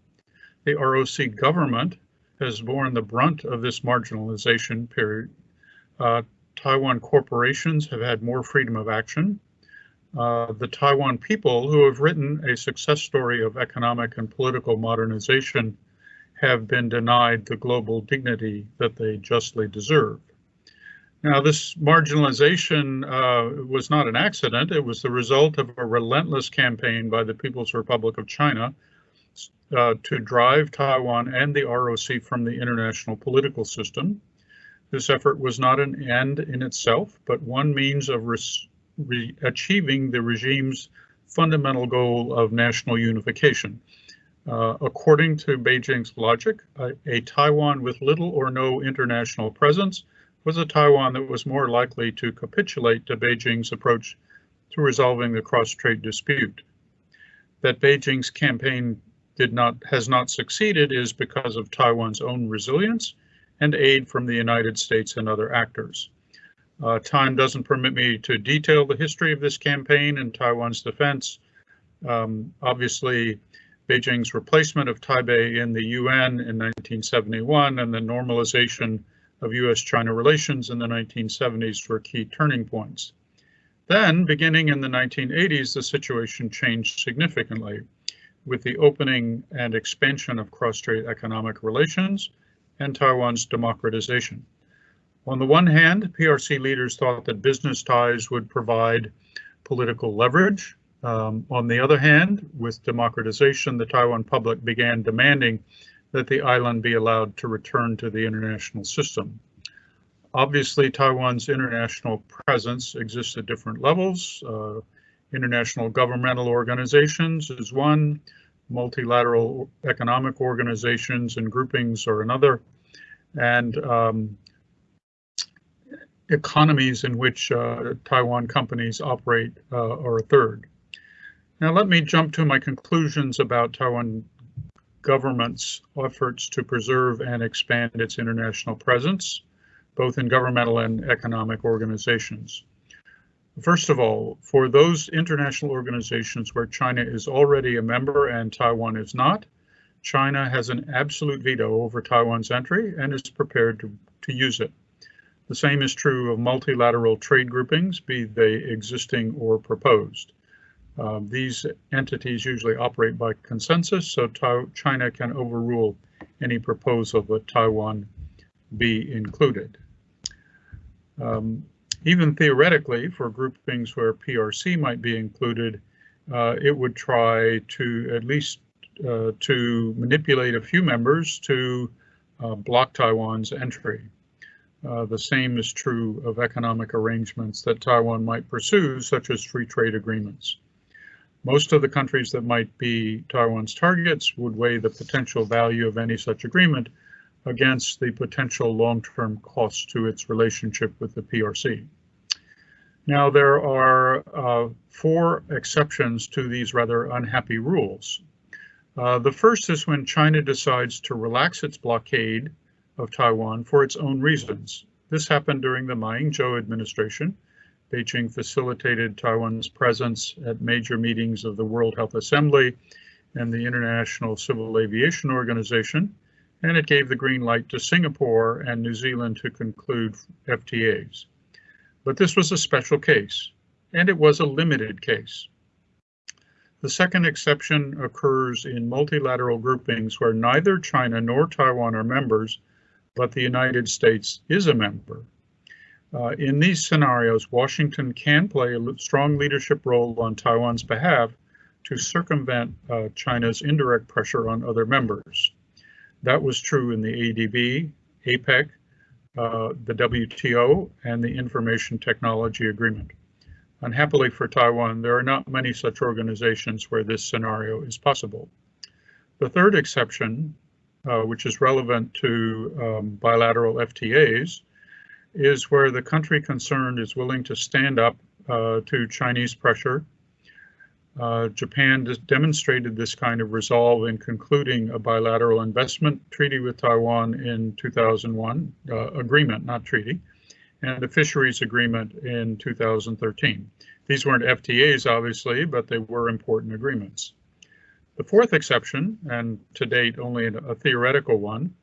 The ROC government has borne the brunt of this marginalization period. Uh, Taiwan corporations have had more freedom of action. Uh, the Taiwan people who have written a success story of economic and political modernization have been denied the global dignity that they justly deserve. Now, this marginalization uh, was not an accident. It was the result of a relentless campaign by the People's Republic of China uh, to drive Taiwan and the ROC from the international political system. This effort was not an end in itself, but one means of achieving the regime's fundamental goal of national unification. Uh, according to Beijing's logic, a, a, Taiwan with little or no international presence was a Taiwan that was more likely to capitulate to Beijing's approach to resolving the cross-strait dispute. That Beijing's campaign did not has not succeeded is because of Taiwan's own resilience and aid from the United States and other actors. Uh, time doesn't permit me to detail the history of this campaign and Taiwan's defense. Um, obviously, Beijing's replacement of Taipei in the UN in 1971 and the normalization of US-China relations in the 1970s were key turning points. Then, beginning in the 1980s, the situation changed significantly with the opening and expansion of cross-strait economic relations and Taiwan's democratization. On the one hand, PRC leaders thought that business ties would provide political leverage. Um, on the other hand, with democratization, the Taiwan public began demanding that the island be allowed to return to the international system. Obviously, Taiwan's international presence exists at different levels. Uh, international governmental organizations is one, multilateral economic organizations and groupings are another, and um, economies in which uh, Taiwan companies operate uh, are a third. Now let me jump to my conclusions about Taiwan government's efforts to preserve and expand its international presence. both in governmental and economic organizations. First of all, for those international organizations where China is already a member and Taiwan is not, China has an absolute veto over Taiwan's entry and is prepared to, to use it. The same is true of multilateral trade groupings, be they existing or proposed. Um, these entities usually operate by consensus, so China can overrule any proposal that Taiwan be included. Um, even theoretically, for groupings where PRC might be included, uh, it would try to at least uh, to manipulate a few members to uh, block Taiwan's entry. Uh, the same is true of economic arrangements that Taiwan might pursue, such as free trade agreements. Most of the countries that might be Taiwan's targets would weigh the potential value of any such agreement against the potential long-term costs to its relationship with the PRC. Now, there are uh, four exceptions to these rather unhappy rules. Uh, the first is when China decides to relax its blockade of Taiwan for its own reasons. This happened during the Ma Ying-jeou administration. Beijing facilitated Taiwan's presence at major meetings of the World Health Assembly and the International Civil Aviation Organization, and it gave the green light to Singapore and New Zealand to conclude FTAs. But this was a special case, and it was a limited case. The second exception occurs in multilateral groupings where neither China nor Taiwan are members, but the United States is a member. Uh, in these scenarios, Washington can play a strong leadership role on Taiwan's behalf to circumvent uh, China's indirect pressure on other members. That was true in the ADB, APEC, uh, the WTO, and the Information Technology Agreement. Unhappily for Taiwan, there are not many such organizations where this scenario is possible. The third exception, uh, which is relevant to um, bilateral FTAs, is where the country concerned is willing to stand up uh, to Chinese pressure. Uh, Japan demonstrated this kind of resolve in concluding a bilateral investment treaty with Taiwan in 2001, uh, agreement, not treaty, and a fisheries agreement in 2013. These weren't FTAs, obviously, but they were important agreements. The fourth exception, and to date only a theoretical one,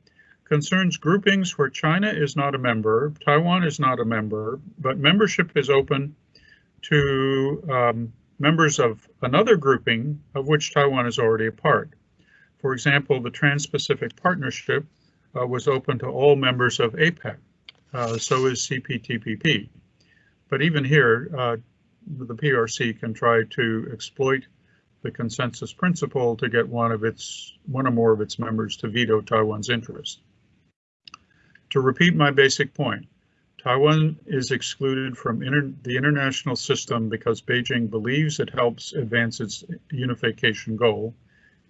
concerns groupings where China is not a member, Taiwan is not a member, but membership is open to um, members of another grouping of which Taiwan is already a part. For example, the Trans-Pacific Partnership uh, was open to all members of APEC, uh, so is CPTPP. But even here, uh, the PRC can try to exploit the consensus principle to get one of its one or more of its members to veto Taiwan's interest. To repeat my basic point, Taiwan is excluded from inter the international system because Beijing believes it helps advance its unification goal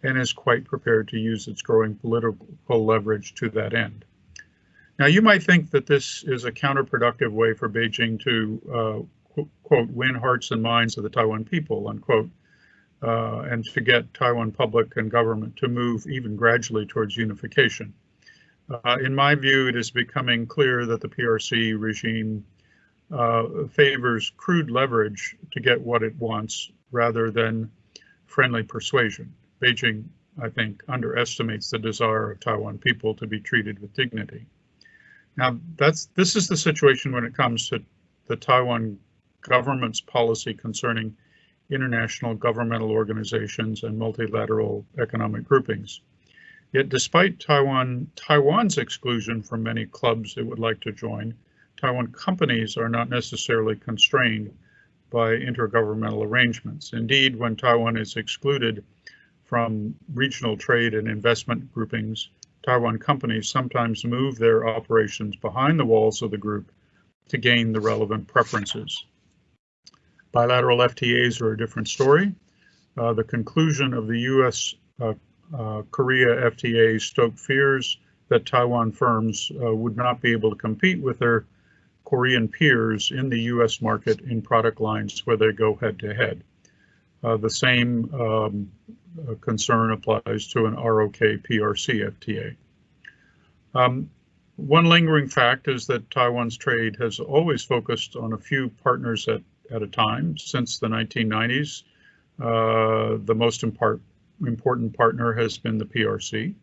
and is quite prepared to use its growing political leverage to that end. Now, you might think that this is a counterproductive way for Beijing to, uh, quote, win hearts and minds of the Taiwan people, unquote, uh, and to get Taiwan public and government to move even gradually towards unification. Uh, in my view, it is becoming clear that the PRC regime uh, favors crude leverage to get what it wants rather than friendly persuasion. Beijing, I think, underestimates the desire of Taiwan people to be treated with dignity. Now, that's this is the situation when it comes to the Taiwan government's policy concerning international governmental organizations and multilateral economic groupings. Yet despite Taiwan, Taiwan's exclusion from many clubs it would like to join, Taiwan companies are not necessarily constrained by intergovernmental arrangements. Indeed, when Taiwan is excluded from regional trade and investment groupings, Taiwan companies sometimes move their operations behind the walls of the group to gain the relevant preferences. Bilateral FTAs are a different story. Uh, the conclusion of the US uh, uh, Korea FTA stoked fears that Taiwan firms uh, would not be able to compete with their Korean peers in the US market in product lines where they go head to head. Uh, the same um, concern applies to an ROK PRC FTA. Um, one lingering fact is that Taiwan's trade has always focused on a few partners at, at a time since the 1990s. Uh, the most impart, important partner has been the PRC.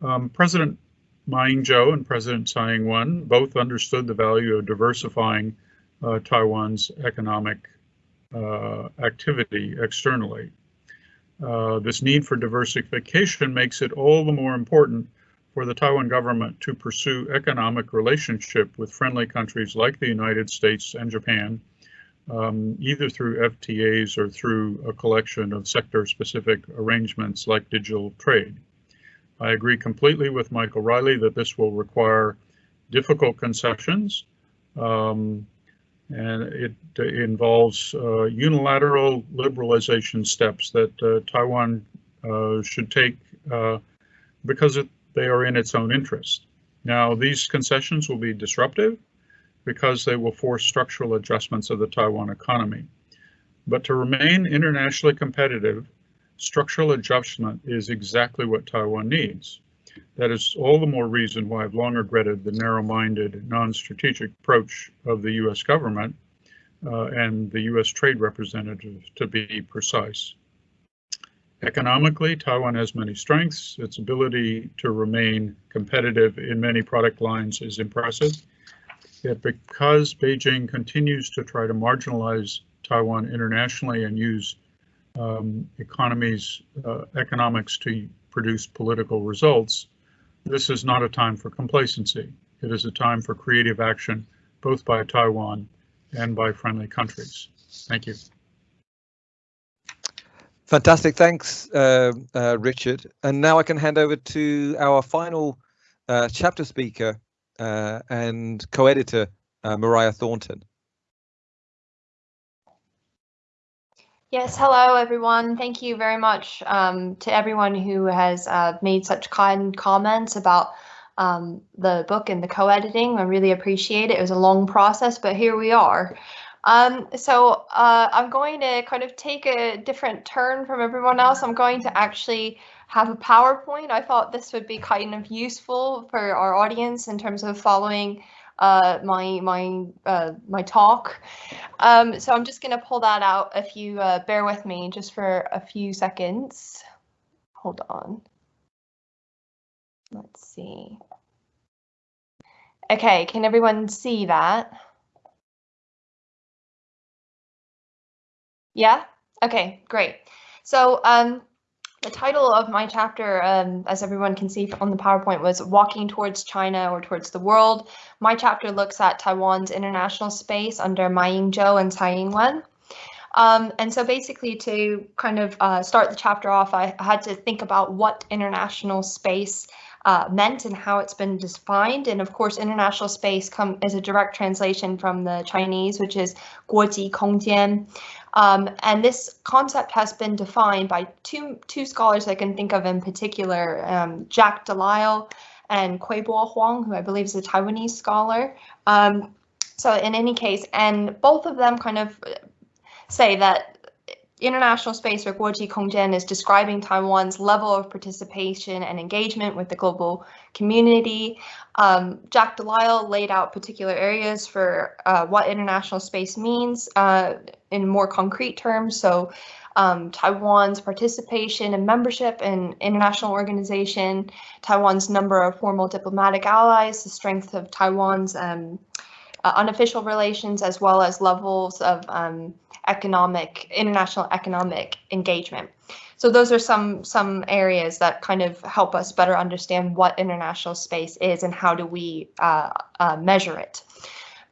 Um, President Ma Ying-jeou and President Tsai Ing-wen both understood the value of diversifying uh, Taiwan's economic uh, activity externally. Uh, this need for diversification makes it all the more important for the Taiwan government to pursue economic relationship with friendly countries like the United States and Japan, um, either through FTAs or through a collection of sector-specific arrangements like digital trade. I agree completely with Michael Reilly that this will require difficult concessions, um, and it involves uh, unilateral liberalization steps that uh, Taiwan uh, should take uh, because it, they are in its own interest. Now, these concessions will be disruptive because they will force structural adjustments of the Taiwan economy. But to remain internationally competitive, structural adjustment is exactly what Taiwan needs. That is all the more reason why I've long regretted the narrow-minded, non-strategic approach of the U.S. government uh, and the U.S. trade representative, to be precise. Economically, Taiwan has many strengths. Its ability to remain competitive in many product lines is impressive. Yet because Beijing continues to try to marginalize Taiwan internationally and use um, economies, uh, economics to produce political results, this is not a time for complacency. It is a time for creative action, both by Taiwan and by friendly countries. Thank you. Fantastic. Thanks, uh, uh, Richard. And now I can hand over to our final uh, chapter speaker uh, and co-editor, uh, Mariah Thornton. Yes, hello everyone. Thank you very much um, to everyone who has uh, made such kind comments about um, the book and the co-editing. I really appreciate it. It was a long process, but here we are. Um, so uh, I'm going to kind of take a different turn from everyone else. I'm going to actually have a PowerPoint. I thought this would be kind of useful for our audience in terms of following uh, my my uh, my talk. Um, so I'm just going to pull that out if you uh, bear with me just for a few seconds. Hold on. Let's see. Okay, can everyone see that? Yeah? Okay, great. So um, the title of my chapter, um, as everyone can see on the PowerPoint, was Walking Towards China or Towards the World. My chapter looks at Taiwan's international space under Ma Ying-jeou and Tsai Ing-wen. Um, and so basically to kind of uh, start the chapter off, I had to think about what international space uh, meant and how it's been defined. And of course, international space come is a direct translation from the Chinese, which is 国际空间. Um, and this concept has been defined by two, two scholars I can think of in particular, um, Jack Delisle and Kuei-Bo Huang, who I believe is a Taiwanese scholar. Um, so in any case, and both of them kind of say that international space or Guoji Kongjian is describing Taiwan's level of participation and engagement with the global community. Um, Jack Delisle laid out particular areas for uh, what international space means uh, in more concrete terms. So um, Taiwan's participation and membership in international organization, Taiwan's number of formal diplomatic allies, the strength of Taiwan's um, uh, unofficial relations, as well as levels of um, economic, international economic engagement. So those are some some areas that kind of help us better understand what international space is and how do we uh, uh, measure it.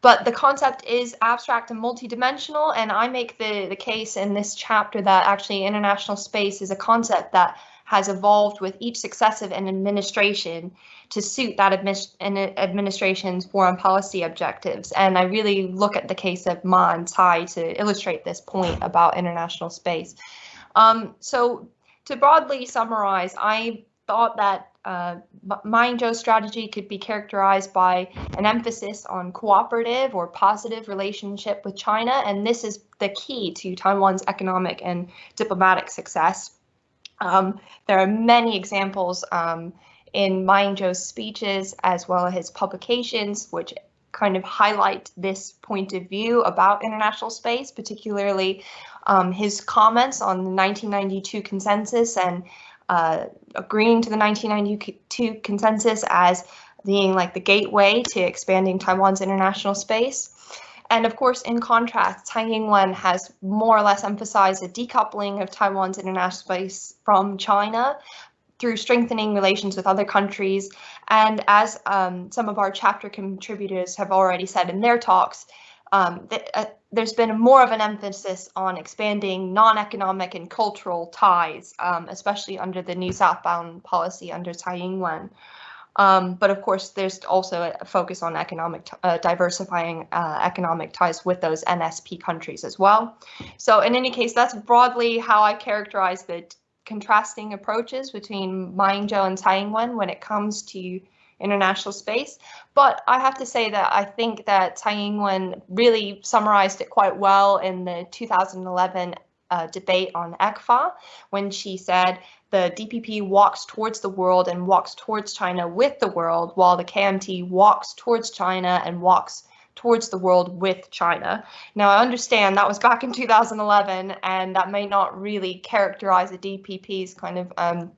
But the concept is abstract and multidimensional, and I make the, the case in this chapter that actually international space is a concept that has evolved with each successive administration to suit that administration's foreign policy objectives. And I really look at the case of Ma and Tsai to illustrate this point about international space. Um, so to broadly summarize, I thought that uh, Ma Ying-jeou's strategy could be characterized by an emphasis on cooperative or positive relationship with China, and this is the key to Taiwan's economic and diplomatic success. Um, there are many examples um, in Ma Ying-jeou's speeches as well as his publications, which kind of highlight this point of view about international space, particularly um, his comments on the 1992 consensus and uh, agreeing to the 1992 consensus as being like the gateway to expanding Taiwan's international space. And of course, in contrast, Tsai Ing-wen has more or less emphasized a decoupling of Taiwan's international space from China through strengthening relations with other countries. And as um, some of our chapter contributors have already said in their talks, um, th uh, there's been more of an emphasis on expanding non-economic and cultural ties, um, especially under the new southbound policy under Tsai Ing-wen. Um, but of course, there's also a focus on economic uh, diversifying uh, economic ties with those NSP countries as well. So in any case, that's broadly how I characterize the contrasting approaches between Ma Ying-jeou and Tsai Ing-wen when it comes to international space. But I have to say that I think that Tsai Ing-wen really summarized it quite well in the 2011 uh, debate on ECFA when she said the DPP walks towards the world and walks towards China with the world, while the KMT walks towards China and walks towards the world with China. Now, I understand that was back in 2011, and that may not really characterize the DPP's kind of um,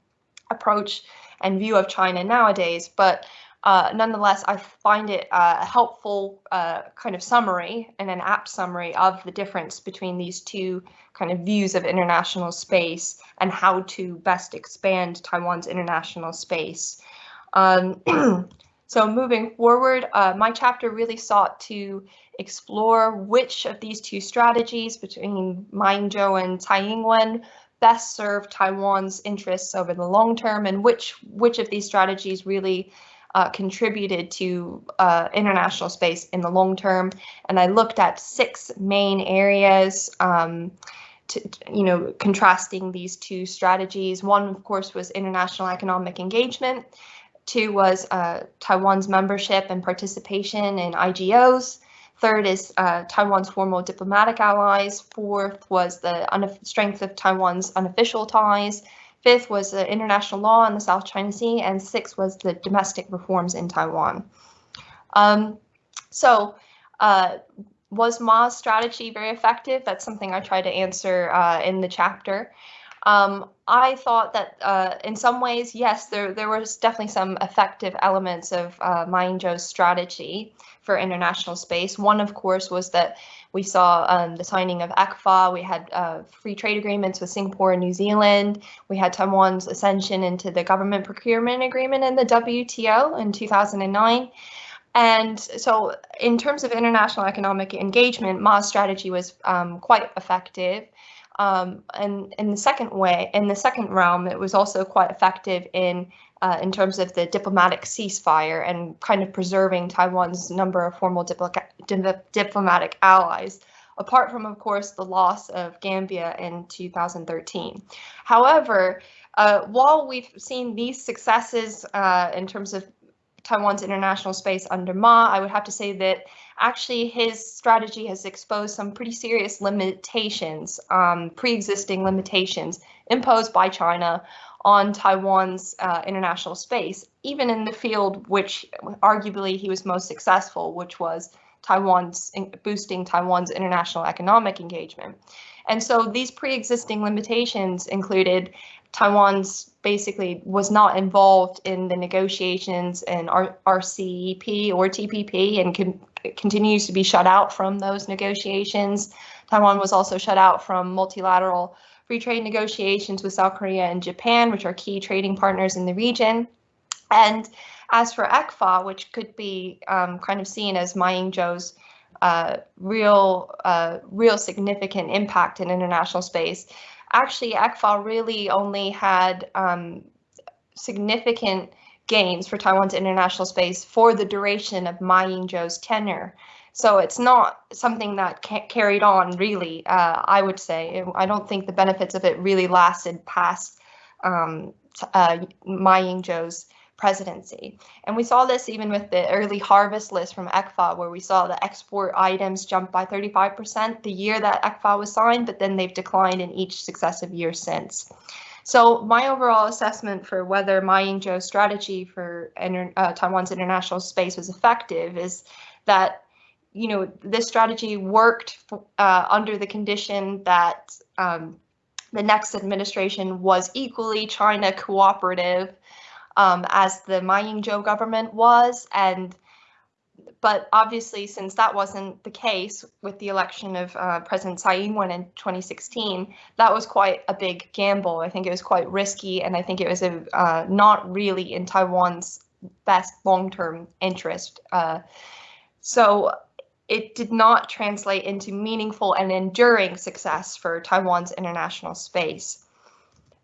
approach and view of China nowadays, but uh, nonetheless, I find it uh, a helpful uh, kind of summary and an apt summary of the difference between these two kind of views of international space and how to best expand Taiwan's international space. Um, so moving forward, uh, my chapter really sought to explore which of these two strategies between Ma and Tsai Ing-wen best serve Taiwan's interests over the long term and which which of these strategies really uh, contributed to uh, international space in the long term. And I looked at six main areas. Um, to, you know, contrasting these two strategies. One, of course, was international economic engagement. Two was uh, Taiwan's membership and participation in IGOs. Third is uh, Taiwan's formal diplomatic allies. Fourth was the strength of Taiwan's unofficial ties. Fifth was the international law in the South China Sea, and sixth was the domestic reforms in Taiwan. Um, so, uh, was Ma's strategy very effective? That's something I try to answer uh, in the chapter. Um, I thought that uh, in some ways, yes, there there was definitely some effective elements of uh, Ma Ying-jeou's strategy for international space. One, of course, was that we saw um, the signing of ECFA. We had uh, free trade agreements with Singapore and New Zealand. We had Taiwan's ascension into the government procurement agreement in the WTO in 2009. And so, in terms of international economic engagement, Ma's strategy was um, quite effective. Um, and in the second way, in the second realm, it was also quite effective in uh, in terms of the diplomatic ceasefire and kind of preserving Taiwan's number of formal dipl diplomatic allies, apart from, of course, the loss of Gambia in 2013. However, uh, while we've seen these successes uh, in terms of Taiwan's international space under Ma, I would have to say that actually his strategy has exposed some pretty serious limitations, um, pre-existing limitations imposed by China on Taiwan's uh, international space, even in the field which arguably he was most successful, which was Taiwan's boosting Taiwan's international economic engagement. And so these pre-existing limitations included Taiwan's basically was not involved in the negotiations in R RCEP or TPP and con continues to be shut out from those negotiations. Taiwan was also shut out from multilateral free trade negotiations with South Korea and Japan, which are key trading partners in the region. And as for ECFA, which could be um, kind of seen as Ma Ying-jeou's uh, real, uh, real significant impact in international space, actually ECFA really only had um, significant gains for Taiwan's international space for the duration of Ma Ying-jeou's tenure. So it's not something that carried on really, uh, I would say. I don't think the benefits of it really lasted past um, uh, Ma Ying-jeou's presidency. And we saw this even with the early harvest list from ECFA, where we saw the export items jump by 35% the year that ECFA was signed, but then they've declined in each successive year since. So my overall assessment for whether Ma Ying-jeou's strategy for inter, uh, Taiwan's international space was effective is that you know this strategy worked uh, under the condition that um, the next administration was equally China cooperative um, as the Ma Ying-jeou government was, and but obviously, since that wasn't the case with the election of uh, President Tsai Ing-wen in 2016, that was quite a big gamble. I think it was quite risky, and I think it was a, uh, not really in Taiwan's best long-term interest. Uh, so it did not translate into meaningful and enduring success for Taiwan's international space.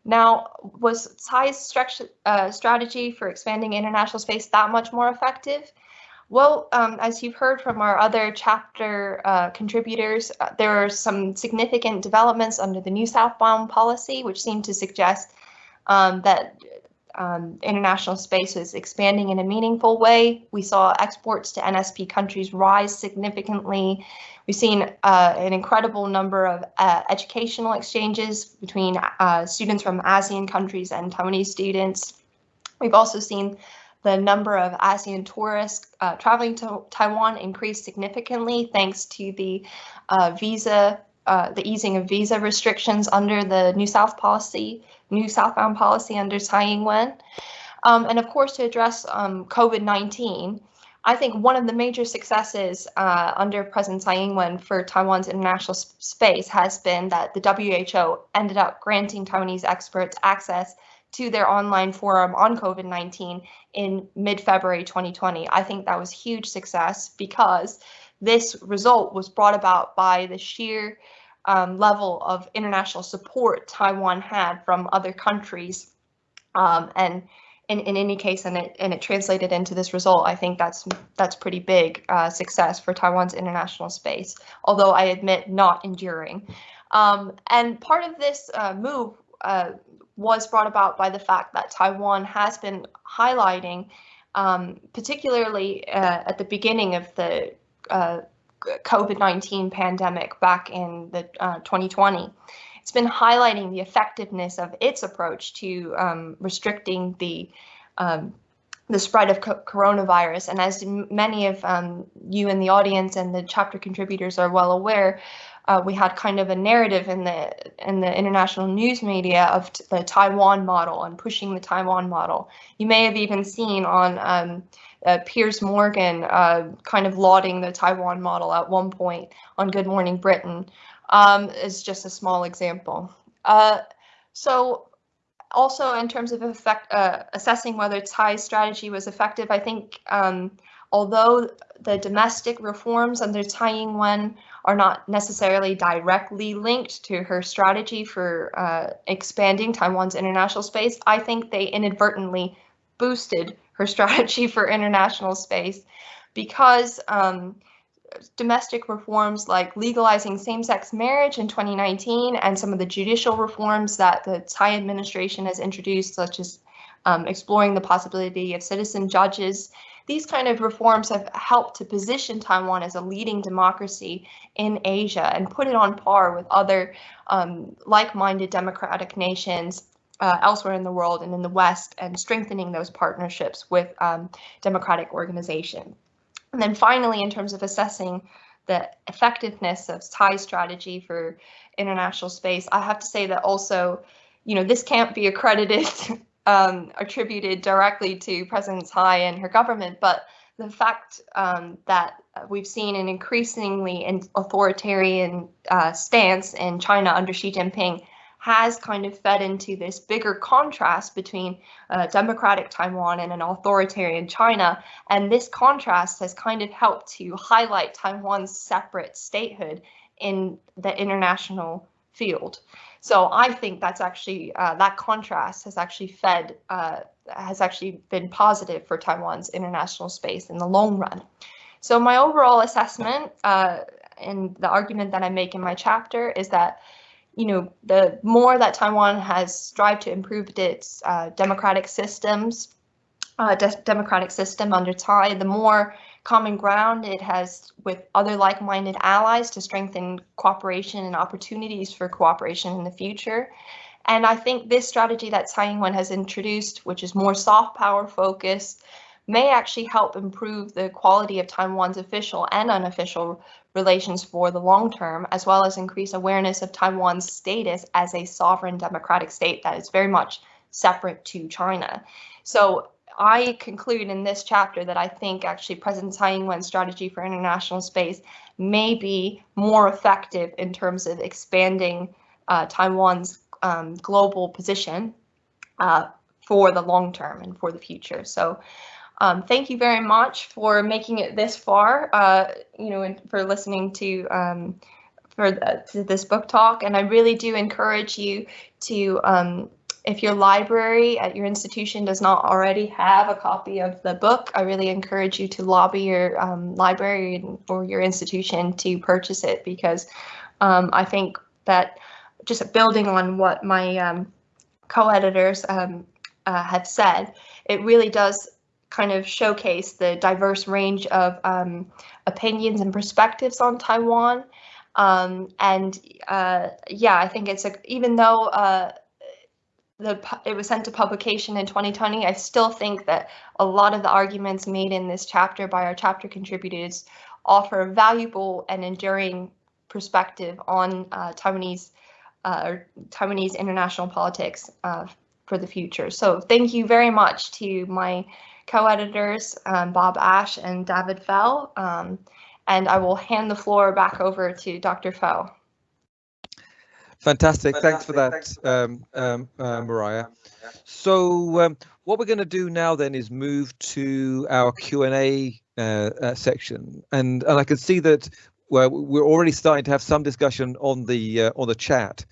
Now, was Tsai's uh, strategy for expanding international space that much more effective? Well, um, as you've heard from our other chapter uh, contributors, uh, there are some significant developments under the new southbound policy, which seem to suggest um, that um, international space is expanding in a meaningful way. We saw exports to NSP countries rise significantly. We've seen uh, an incredible number of uh, educational exchanges between uh, students from ASEAN countries and Taiwanese students. We've also seen the number of ASEAN tourists uh, traveling to Taiwan increased significantly thanks to the uh, visa, uh, the easing of visa restrictions under the New South policy, New Southbound policy under Tsai Ing-wen. Um, and of course, to address um, COVID-19, I think one of the major successes uh, under President Tsai Ing-wen for Taiwan's international space has been that the WHO ended up granting Taiwanese experts access to their online forum on COVID-19 in mid-February 2020. I think that was huge success because this result was brought about by the sheer um, level of international support Taiwan had from other countries. Um, and in, in any case, and it and it translated into this result, I think that's that's pretty big uh, success for Taiwan's international space, although I admit not enduring. Um, and part of this uh, move uh, was brought about by the fact that Taiwan has been highlighting, um, particularly uh, at the beginning of the uh, COVID-19 pandemic back in the uh, 2020. It's been highlighting the effectiveness of its approach to um, restricting the um, the spread of co coronavirus. And as many of um, you in the audience and the chapter contributors are well aware, uh, we had kind of a narrative in the in the international news media of the Taiwan model and pushing the Taiwan model. You may have even seen on um, uh, Piers Morgan uh, kind of lauding the Taiwan model at one point on Good Morning Britain um, is just a small example. Uh, so also in terms of effect, uh, assessing whether Tsai's strategy was effective, I think um, although the domestic reforms under Tsai Ing-wen are not necessarily directly linked to her strategy for uh, expanding Taiwan's international space, I think they inadvertently boosted her strategy for international space because um, domestic reforms like legalizing same-sex marriage in 2019 and some of the judicial reforms that the Tsai administration has introduced, such as um, exploring the possibility of citizen judges these kind of reforms have helped to position Taiwan as a leading democracy in Asia and put it on par with other um, like-minded democratic nations uh, elsewhere in the world and in the West and strengthening those partnerships with um, democratic organizations. And then finally, in terms of assessing the effectiveness of Tsai's strategy for international space, I have to say that also, you know, this can't be accredited um, attributed directly to President Tsai and her government, but the fact um, that we've seen an increasingly authoritarian uh, stance in China under Xi Jinping has kind of fed into this bigger contrast between uh, democratic Taiwan and an authoritarian China. And this contrast has kind of helped to highlight Taiwan's separate statehood in the international field. So I think that's actually uh, that contrast has actually fed uh, has actually been positive for Taiwan's international space in the long run. So my overall assessment uh, and the argument that I make in my chapter is that you know the more that Taiwan has strived to improve its uh, democratic systems, uh, de democratic system under Tsai, the more common ground it has with other like-minded allies to strengthen cooperation and opportunities for cooperation in the future. And I think this strategy that Tsai Ing-wen has introduced, which is more soft power focused, may actually help improve the quality of Taiwan's official and unofficial relations for the long term, as well as increase awareness of Taiwan's status as a sovereign democratic state that is very much separate to China. So I conclude in this chapter that I think actually President Tsai Ing-wen's strategy for international space may be more effective in terms of expanding uh, Taiwan's um, global position uh, for the long term and for the future. So um, thank you very much for making it this far, uh, you know, and for listening to um, for the, to this book talk. And I really do encourage you to, um, if your library at your institution does not already have a copy of the book, I really encourage you to lobby your um, library or your institution to purchase it because um, I think that just building on what my um, co-editors uh, have said, it really does kind of showcase the diverse range of um, opinions and perspectives on Taiwan. Um, and uh, yeah, I think it's a, even though uh, the it was sent to publication in 2020, I still think that a lot of the arguments made in this chapter by our chapter contributors offer a valuable and enduring perspective on uh, Taiwanese uh, Taiwanese international politics uh, for the future. So thank you very much to my co-editors, um, Bob Ash and David Fell. Um, and I will hand the floor back over to Dr. Fell. Fantastic. Thanks for that, um, um, uh, Mariah. So um, what we're going to do now then is move to our Q&A uh, uh, section. And, and I can see that well, we're already starting to have some discussion on the uh, on the chat.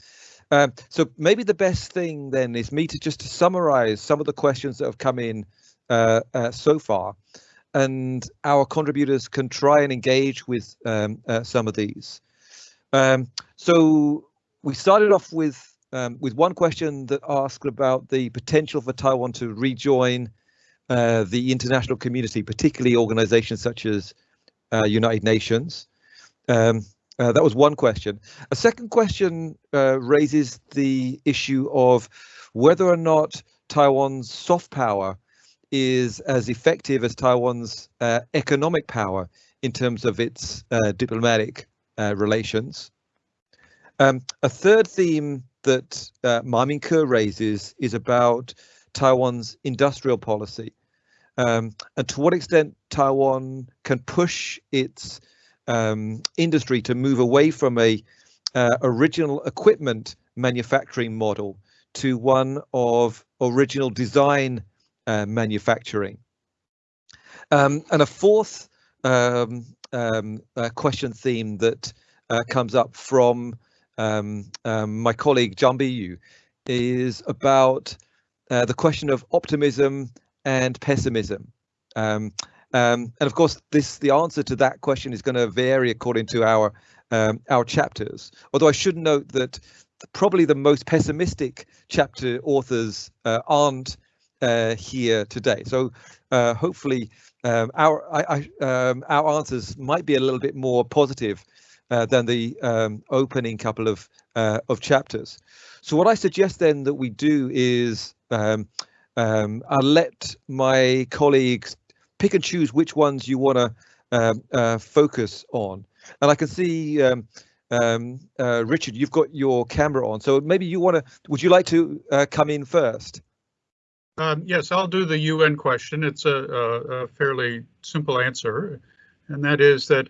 Um, so maybe the best thing then is me to just to summarize some of the questions that have come in uh, uh, so far, and our contributors can try and engage with um, uh, some of these. Um, so we started off with um, with one question that asked about the potential for Taiwan to rejoin uh, the international community, particularly organizations such as uh, United Nations. Um, uh, that was one question. A second question raises the issue of whether or not Taiwan's soft power is as effective as Taiwan's uh, economic power in terms of its uh, diplomatic uh, relations. Um, a third theme that uh, Ma Ming-Ke raises is about Taiwan's industrial policy um, and to what extent Taiwan can push its um, industry to move away from a uh, original equipment manufacturing model to one of original design uh, manufacturing. Um, and a fourth um, um, uh, question theme that uh, comes up from um, um, my colleague Chang Bi-yu is about uh, the question of optimism and pessimism. Um, and of course, this the answer to that question is going to vary according to our our chapters. Although I should note that probably the most pessimistic chapter authors uh, aren't uh, here today. So uh, hopefully um, our I, I, um, our answers might be a little bit more positive uh, than the um, opening couple of uh, of chapters. So what I suggest then that we do is um, um, I'll let my colleagues pick and choose which ones you want to um, uh, focus on. And I can see um, uh, Richard, you've got your camera on, so maybe you want to. Would you like to come in first? Um, yes, I'll do the UN question. It's a, a, a, fairly simple answer, and that is that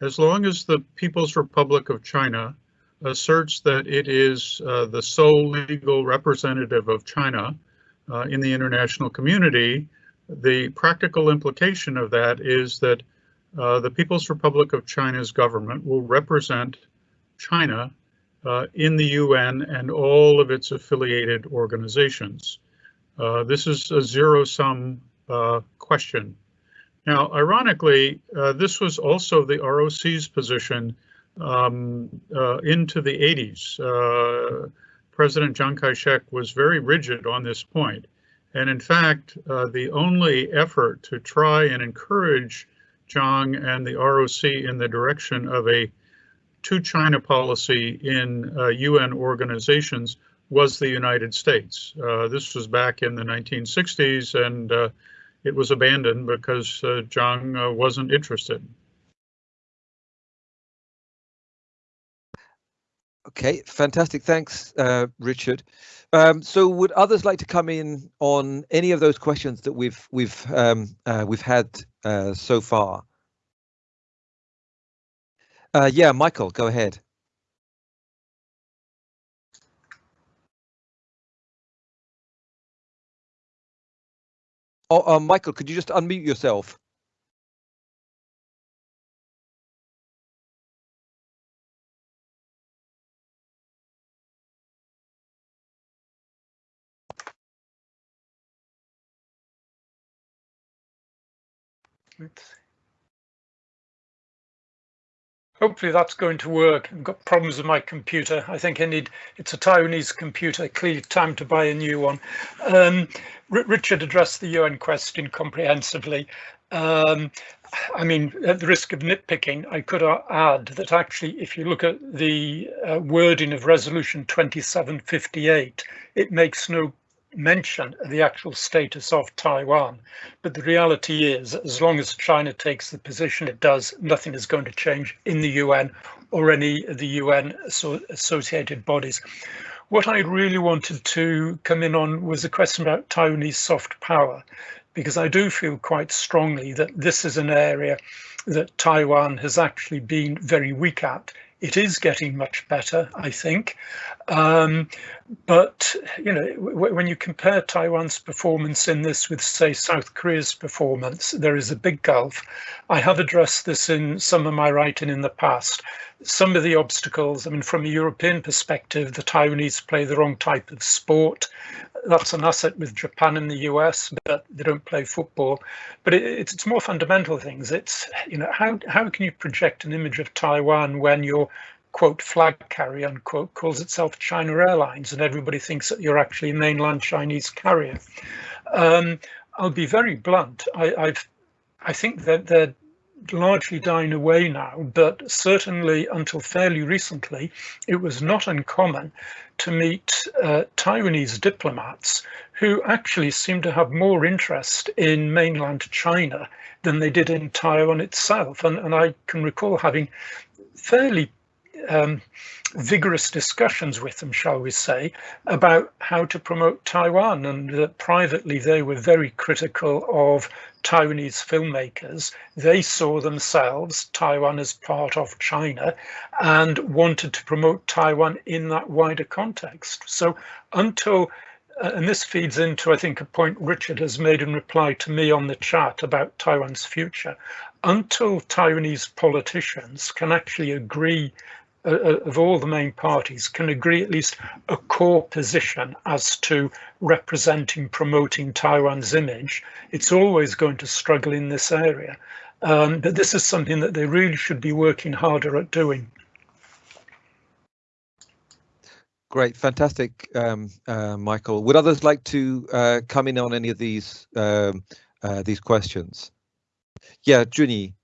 as long as the People's Republic of China asserts that it is uh, the sole legal representative of China uh, in the international community, the practical implication of that is that uh, the People's Republic of China's government will represent China uh, in the UN and all of its affiliated organizations. Uh, this is a zero-sum uh, question. Now, ironically, uh, this was also the ROC's position um, uh, into the 80s. Uh, President Chiang Kai-shek was very rigid on this point. And in fact, the only effort to try and encourage Chiang and the ROC in the direction of a two China policy in UN organizations was the United States. Uh, this was back in the 1960s and uh, it was abandoned because uh, Chiang uh, wasn't interested. Okay, fantastic. Thanks, uh, Richard. Um, so, would others like to come in on any of those questions that we've we've um, uh, we've had uh, so far? Uh, yeah, Michael, go ahead. Oh, uh, Michael, could you just unmute yourself? Hopefully that's going to work. I've got problems with my computer. I think I need, it's a Taiwanese computer, clearly time to buy a new one. Um, Richard addressed the UN question comprehensively. Um, I mean, at the risk of nitpicking, I could add that actually, if you look at the uh, wording of resolution 2758, it makes no mention the actual status of Taiwan. But the reality is, as long as China takes the position it does, nothing is going to change in the UN or any of the UN associated bodies. What I really wanted to come in on was a question about Taiwanese soft power, because I do feel quite strongly that this is an area that Taiwan has actually been very weak at it is getting much better, I think. Um, but, you know, when you compare Taiwan's performance in this with, say, South Korea's performance, there is a big gulf. I have addressed this in some of my writing in the past. Some of the obstacles, I mean, from a European perspective, the Taiwanese play the wrong type of sport that's an asset with Japan and the US, but they don't play football. But it, it's it's more fundamental things. It's you know how how can you project an image of Taiwan when your quote flag carrier unquote calls itself China Airlines and everybody thinks that you're actually a mainland Chinese carrier. Um, I'll be very blunt. I, I've I think that they're largely dying away now, but certainly until fairly recently, it was not uncommon to meet uh, Taiwanese diplomats who actually seemed to have more interest in mainland China than they did in Taiwan itself. And, and I can recall having fairly um, vigorous discussions with them, shall we say, about how to promote Taiwan. And privately, they were very critical of Taiwanese filmmakers. They saw themselves, Taiwan as part of China, and wanted to promote Taiwan in that wider context. So until uh, and this feeds into, I think, a point Richard has made in reply to me on the chat about Taiwan's future. Until Taiwanese politicians can actually agree uh, of all the main parties can agree at least a core position as to representing, promoting Taiwan's image, it's always going to struggle in this area. Um, but this is something that they really should be working harder at doing. Great, fantastic, um, uh, Michael. Would others like to uh, come in on any of these um, uh, these questions? Yeah, Chun-Yi.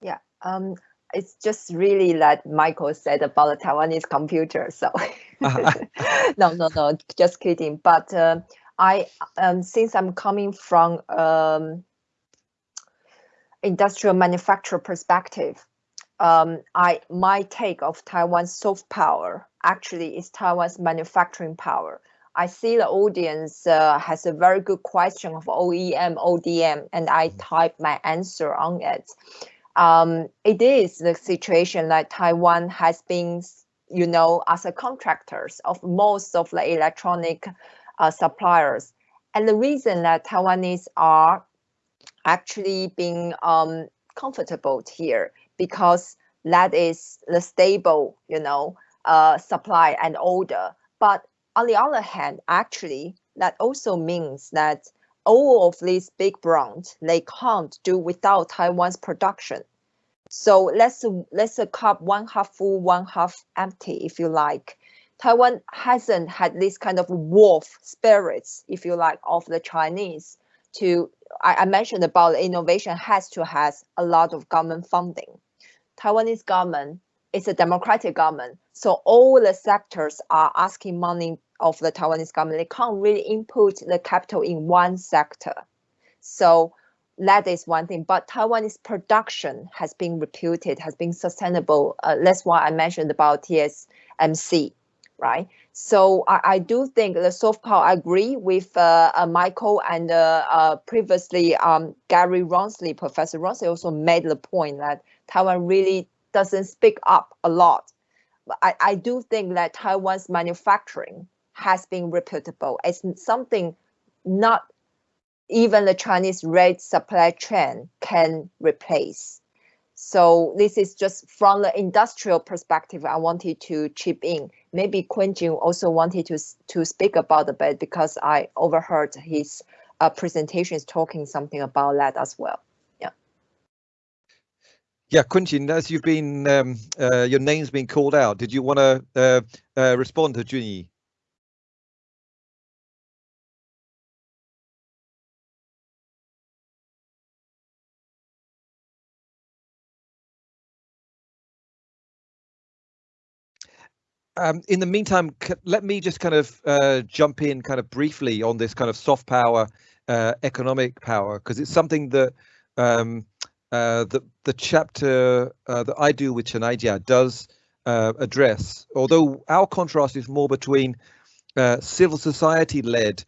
Yeah, um, it's just really like Michael said about the Taiwanese computer. So uh-huh. no, no, no, just kidding. But uh, I, um, since I'm coming from um, industrial manufacturer perspective, um, I my take of Taiwan's soft power actually is Taiwan's manufacturing power. I see the audience uh, has a very good question of OEM, ODM, and I mm. type my answer on it um, it is the situation that Taiwan has been, you know, as a contractors of most of the electronic uh, suppliers. And the reason that Taiwanese are actually being um, comfortable here because that is the stable, you know, uh, supply and order. But on the other hand, actually, that also means that all of these big brands, they can't do without Taiwan's production. So let's let's a cup one half full, one half empty, if you like. Taiwan hasn't had this kind of wolf spirits, if you like, of the Chinese. To I, I mentioned about innovation has to has a lot of government funding. Taiwanese government is a democratic government. So all the sectors are asking money of the Taiwanese government. They can't really input the capital in one sector. So that is one thing. But Taiwanese production has been reputed, has been sustainable. Uh, that's why I mentioned about TSMC, right? So I, I do think the soft power, I agree with uh, uh, Michael and uh, uh, previously um, Gary Rawnsley, Professor Rawnsley also made the point that Taiwan really doesn't speak up a lot. I, I do think that Taiwan's manufacturing has been reputable. It's something not even the Chinese red supply chain can replace. So this is just from the industrial perspective, I wanted to chip in. Maybe Quentin also wanted to, to speak about the bit because I overheard his uh, presentations talking something about that as well. Yeah. Yeah, Quentin, as you've been, um, uh, your name's been called out. Did you want to uh, uh, respond to Chun-Yi? Um, in the meantime, let me just kind of uh, jump in kind of briefly on this kind of soft power, uh, economic power, because it's something that um, uh, the, the chapter uh, that I do with Chenai does uh, address, although our contrast is more between uh, civil society-led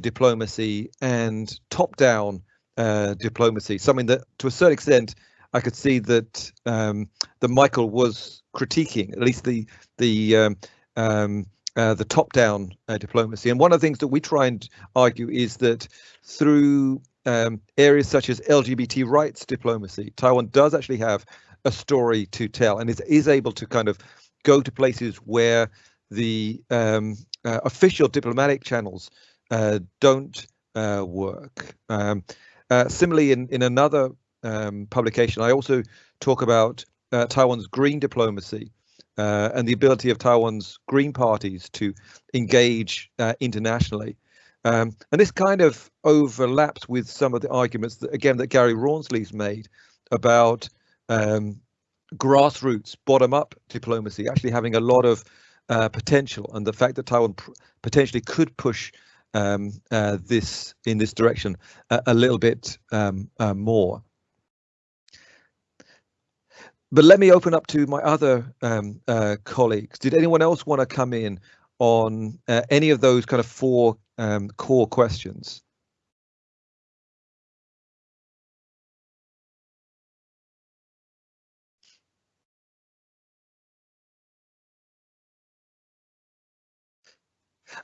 diplomacy and top-down diplomacy, something that to a certain extent I could see that um, that Michael was critiquing, at least the the um, um, uh, the top-down uh, diplomacy. And one of the things that we try and argue is that through um, areas such as LGBT rights diplomacy, Taiwan does actually have a story to tell and is, is able to kind of go to places where the um, uh, official diplomatic channels uh, don't uh, work. Um, uh, similarly, in, in another um, publication, I also talk about Taiwan's green diplomacy, uh, and the ability of Taiwan's green parties to engage uh, internationally. Um, and this kind of overlaps with some of the arguments that, again, that Gary Rawnsley's made about um, grassroots, bottom-up diplomacy actually having a lot of uh, potential, and the fact that Taiwan potentially could push um, uh, this in this direction a little bit um, uh, more. But let me open up to my other um, uh, colleagues. Did anyone else want to come in on uh, any of those kind of four um, core questions?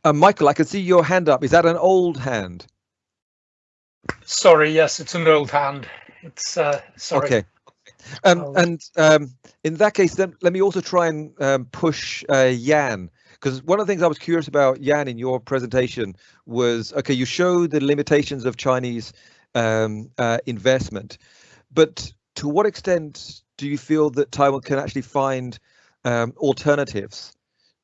Uh, Michael, I can see your hand up. Is that an old hand? Sorry, yes, it's an old hand. It's uh, sorry. Okay. Um, oh. And um, in that case, then let me also try and um, push uh, Jan, because one of the things I was curious about, Jan, in your presentation was, okay, you show the limitations of Chinese um, uh, investment, but to what extent do you feel that Taiwan can actually find um, alternatives?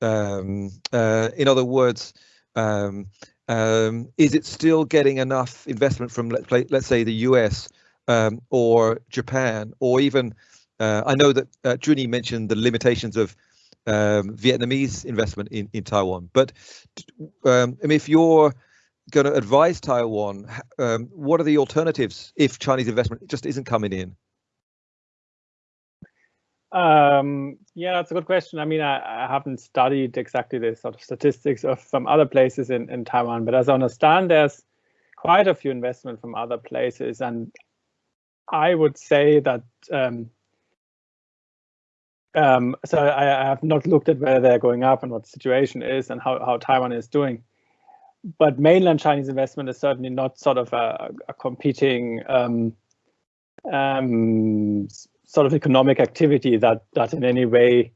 Um, uh, in other words, is it still getting enough investment from, let's, play, let's say, the US um, or Japan, or even uh, I know that uh, Chun-Yi mentioned the limitations of um, Vietnamese investment in, in Taiwan. But um, I mean, if you're going to advise Taiwan, um, what are the alternatives if Chinese investment just isn't coming in? Um, yeah, that's a good question. I mean, I, I, haven't studied exactly the sort of statistics of from other places in, in Taiwan, but as I understand, there's quite a few investment from other places, and I would say that um, um, so I, I, have not looked at where they're going up and what the situation is and how, how Taiwan is doing. But mainland Chinese investment is certainly not sort of a, a competing um, um, sort of economic activity that that in any way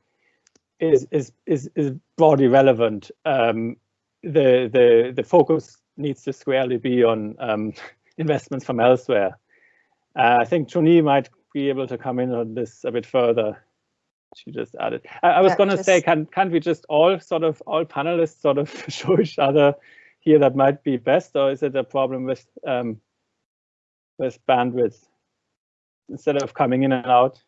is is is, is broadly relevant. Um, the the the focus needs to squarely be on um, investments from elsewhere. Uh, I think Chun-Yi might be able to come in on this a bit further. She just added. I, I was going to say, can can't we just all sort of all panelists sort of show each other here that might be best, or is it a problem with um, with bandwidth instead of coming in and out?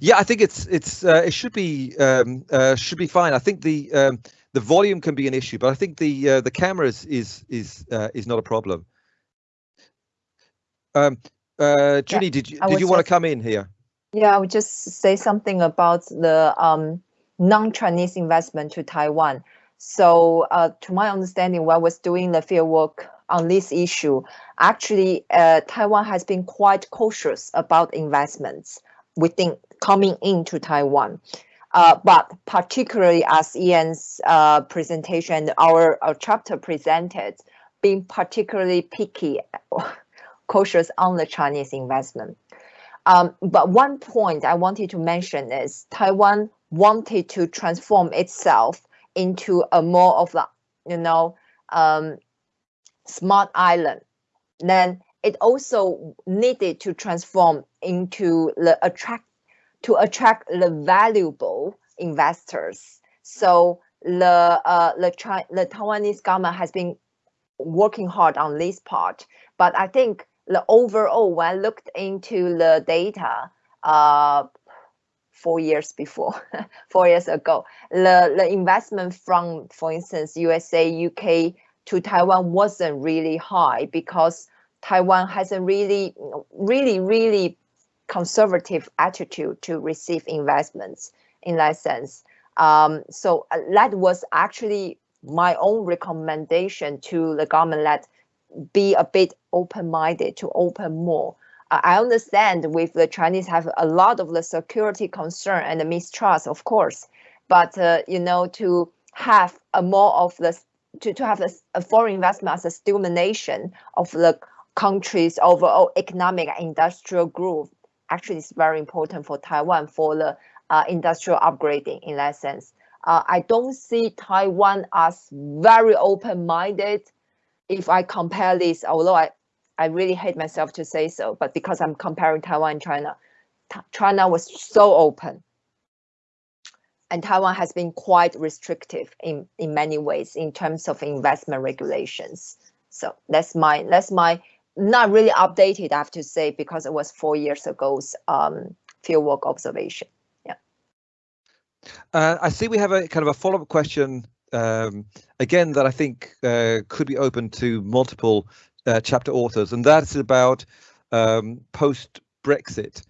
Yeah, I think it's it's uh, it should be um, uh, should be fine. I think the um, the volume can be an issue, but I think the uh, the cameras is is uh, is not a problem. Um, uh, Judy, Yeah, did you did you want to come in here? Yeah, I would just say something about the um, non-Chinese investment to Taiwan. So, uh, to my understanding, while I was doing the field work on this issue, actually, uh, Taiwan has been quite cautious about investments within coming into Taiwan. Uh, but particularly as Jan's uh, presentation our, our chapter presented, being particularly picky, cautious on the Chinese investment. Um, but one point I wanted to mention is Taiwan wanted to transform itself into a more of a, you know, um, smart island. Then it also needed to transform into the attract to attract the valuable investors. So the uh, the Chi- the Taiwanese government has been working hard on this part, but I think the overall, when I looked into the data, uh, four years before, four years ago, the, the investment from, for instance, USA, UK to Taiwan wasn't really high because Taiwan has a really, really, really conservative attitude to receive investments in that sense. Um, so uh, that was actually my own recommendation to the government that be a bit open-minded to open more. I understand with the Chinese have a lot of the security concern and the mistrust, of course, but uh, you know to have a more of the to, to have a, a foreign investment as a stimulation of the country's overall economic and industrial growth actually is very important for Taiwan for the uh, industrial upgrading in that sense. Uh, I don't see Taiwan as very open-minded if I compare this, although I, I really hate myself to say so, but because I'm comparing Taiwan and China, China was so open. And Taiwan has been quite restrictive in, in many ways in terms of investment regulations. So that's my that's my not really updated, I have to say, because it was four years ago's um, fieldwork observation. Uh, I see we have a kind of a follow-up question um, again that I think uh, could be open to multiple uh, chapter authors, and that's about um, post Brexit.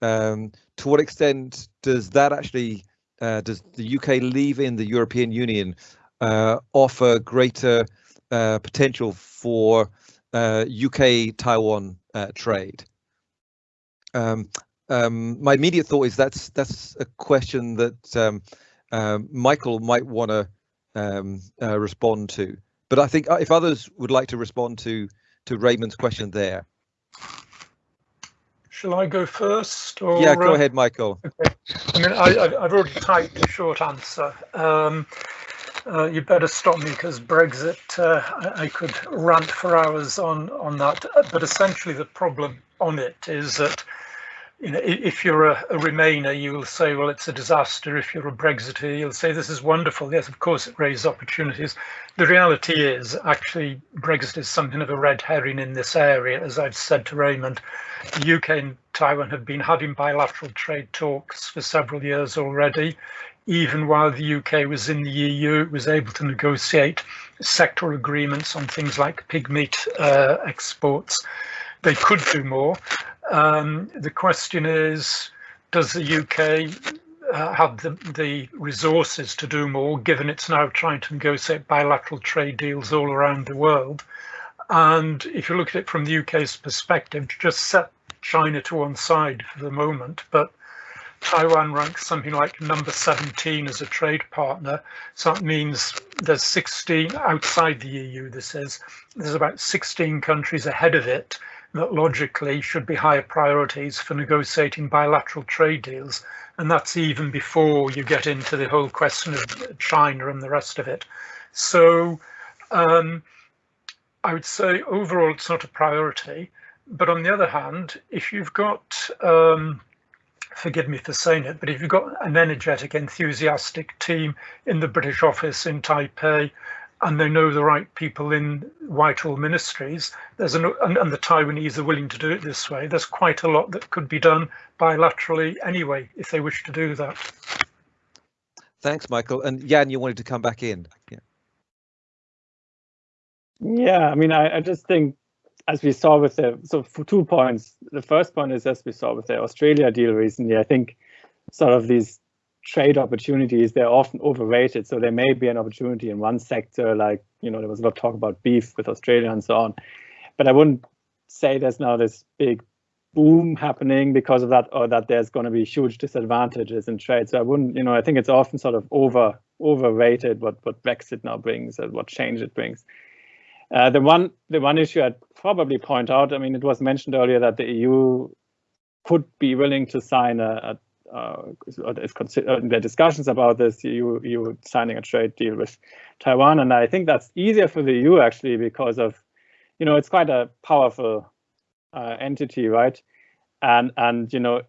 Um, to what extent does that actually uh, does the UK leaving the European Union uh, offer greater uh, potential for UK Taiwan trade? Um, um, my immediate thought is that's that's a question that um, Michael might want to um, uh, respond to. But I think uh, if others would like to respond to to Raymond's question there. Shall I go first? Or, yeah, go uh, ahead, Michael. Okay. I mean, I, I've I've already typed a short answer. Um, uh, you better stop me because Brexit, uh, I, I could rant for hours on, on that. But essentially the problem on it is that you know, if you're a, a Remainer, you'll say, well, it's a disaster. If you're a Brexiter, you'll say, this is wonderful. Yes, of course, it raises opportunities. The reality is, actually, Brexit is something of a red herring in this area. As I've said to Raymond, the UK and Taiwan have been having bilateral trade talks for several years already. Even while the UK was in the EU, it was able to negotiate sectoral agreements on things like pig meat uh, exports. They could do more. Um, the question is, does the UK uh, have the, the resources to do more, given it's now trying to negotiate bilateral trade deals all around the world? And if you look at it from the UK's perspective, to just set China to one side for the moment, but Taiwan ranks something like number 17 as a trade partner. So that means there's 16 outside the EU, this is, there's about 16 countries ahead of it that logically should be higher priorities for negotiating bilateral trade deals. And that's even before you get into the whole question of China and the rest of it. So um, I would say overall it's not a priority. But on the other hand, if you've got, um, forgive me for saying it, but if you've got an energetic, enthusiastic team in the British office in Taipei, and they know the right people in Whitehall ministries, there's an, and, and the Taiwanese are willing to do it this way, there's quite a lot that could be done bilaterally anyway, if they wish to do that. Thanks, Michael. And Jan, you wanted to come back in. Yeah. Yeah, I mean, I, I just think as we saw with the so for two points. The first point is as we saw with the Australia deal recently. I think sort of these trade opportunities they're often overrated. So there may be an opportunity in one sector, like you know there was a lot of talk about beef with Australia and so on. But I wouldn't say there's now this big boom happening because of that, or that there's going to be huge disadvantages in trade. So I wouldn't, you know, I think it's often sort of over overrated what what Brexit now brings and what change it brings. Uh, the one the one issue I'd probably point out, I mean, it was mentioned earlier that the EU could be willing to sign a, a uh, is uh, the discussions about this EU, EU signing a trade deal with Taiwan, and I think that's easier for the EU actually because of, you know, it's quite a powerful uh, entity, right? And and you know,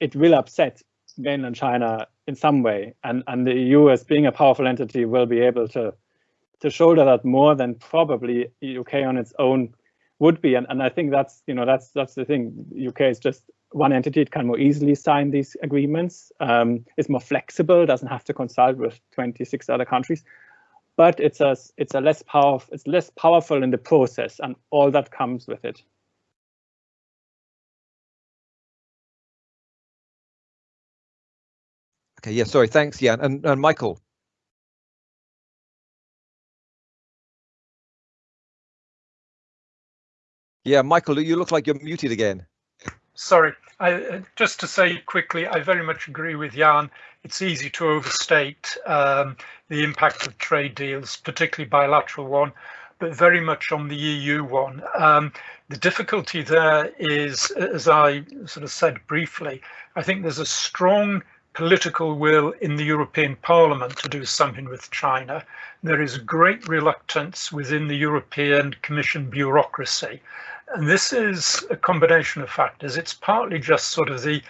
it will upset mainland China in some way, and and the EU as being a powerful entity will be able to to shoulder that more than probably UK on its own would be. And, and I think that's, you know, that's that's the thing. UK is just one entity, it can more easily sign these agreements. Um, it's more flexible, doesn't have to consult with 26 other countries. But it's a it's a less powerful it's less powerful in the process and all that comes with it. Okay, yeah, sorry, thanks, Jan. And, and Michael, Yeah, Michael, you look like you're muted again. Sorry, I, uh, just to say quickly, I very much agree with Jan. It's easy to overstate um, the impact of trade deals, particularly bilateral one, but very much on the EU one. Um, the difficulty there is, as I sort of said briefly, I think there's a strong political will in the European Parliament to do something with China. There is great reluctance within the European Commission bureaucracy. And this is a combination of factors. It's partly just sort of the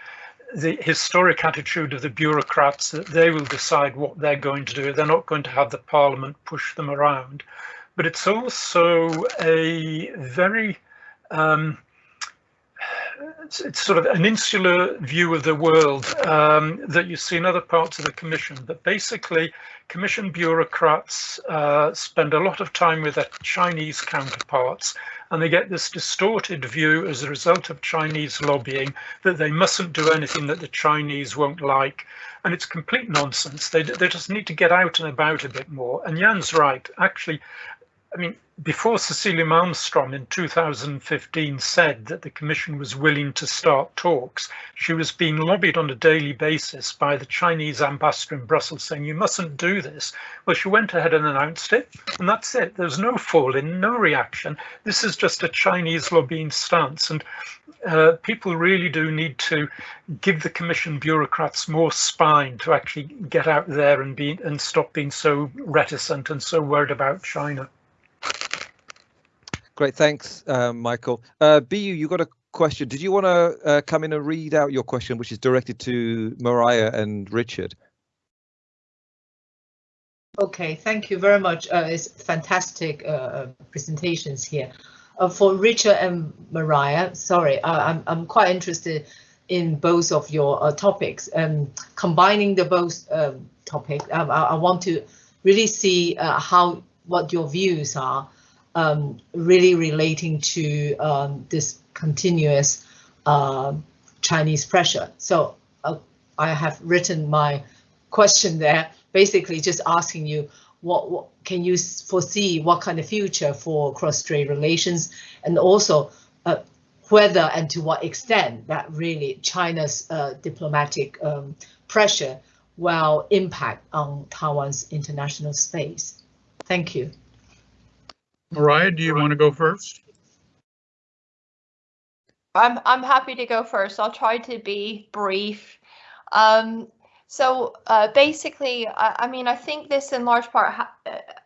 the historic attitude of the bureaucrats that they will decide what they're going to do. They're not going to have the parliament push them around. But it's also a very um, it's, sort of an insular view of the world um, that you see in other parts of the Commission. But basically, Commission bureaucrats uh, spend a lot of time with their Chinese counterparts and they get this distorted view as a result of Chinese lobbying that they mustn't do anything that the Chinese won't like. And it's complete nonsense. They, they just need to get out and about a bit more. And Jan's right. Actually, I mean, before Cecilia Malmstrom in 2015 said that the Commission was willing to start talks, she was being lobbied on a daily basis by the Chinese ambassador in Brussels saying, you mustn't do this. Well, she went ahead and announced it, and that's it. There's no fall in, no reaction. This is just a Chinese lobbying stance. And uh, people really do need to give the Commission bureaucrats more spine to actually get out there and be and stop being so reticent and so worried about China. Great, thanks, uh, Michael. Uh, Bu, you got a question. Did you want to uh, come in and read out your question, which is directed to Mariah and Richard? Okay, thank you very much. Uh, it's fantastic uh, presentations here. Uh, for Richard and Mariah, sorry, I'm, I'm quite interested in both of your uh, topics. Um, combining the both um, topics, um, I, I, want to really see uh, how what your views are um, really relating to um, this continuous uh, Chinese pressure. So uh, I have written my question there, basically just asking you, what, what, can you foresee what kind of future for cross-strait relations and also uh, whether and to what extent that really China's uh, diplomatic um, pressure will impact on Taiwan's international space. Thank you. Mariah, do you want to go first? I'm I'm happy to go first. I'll try to be brief. Um, so uh, basically, I, I, mean, I think this in large part,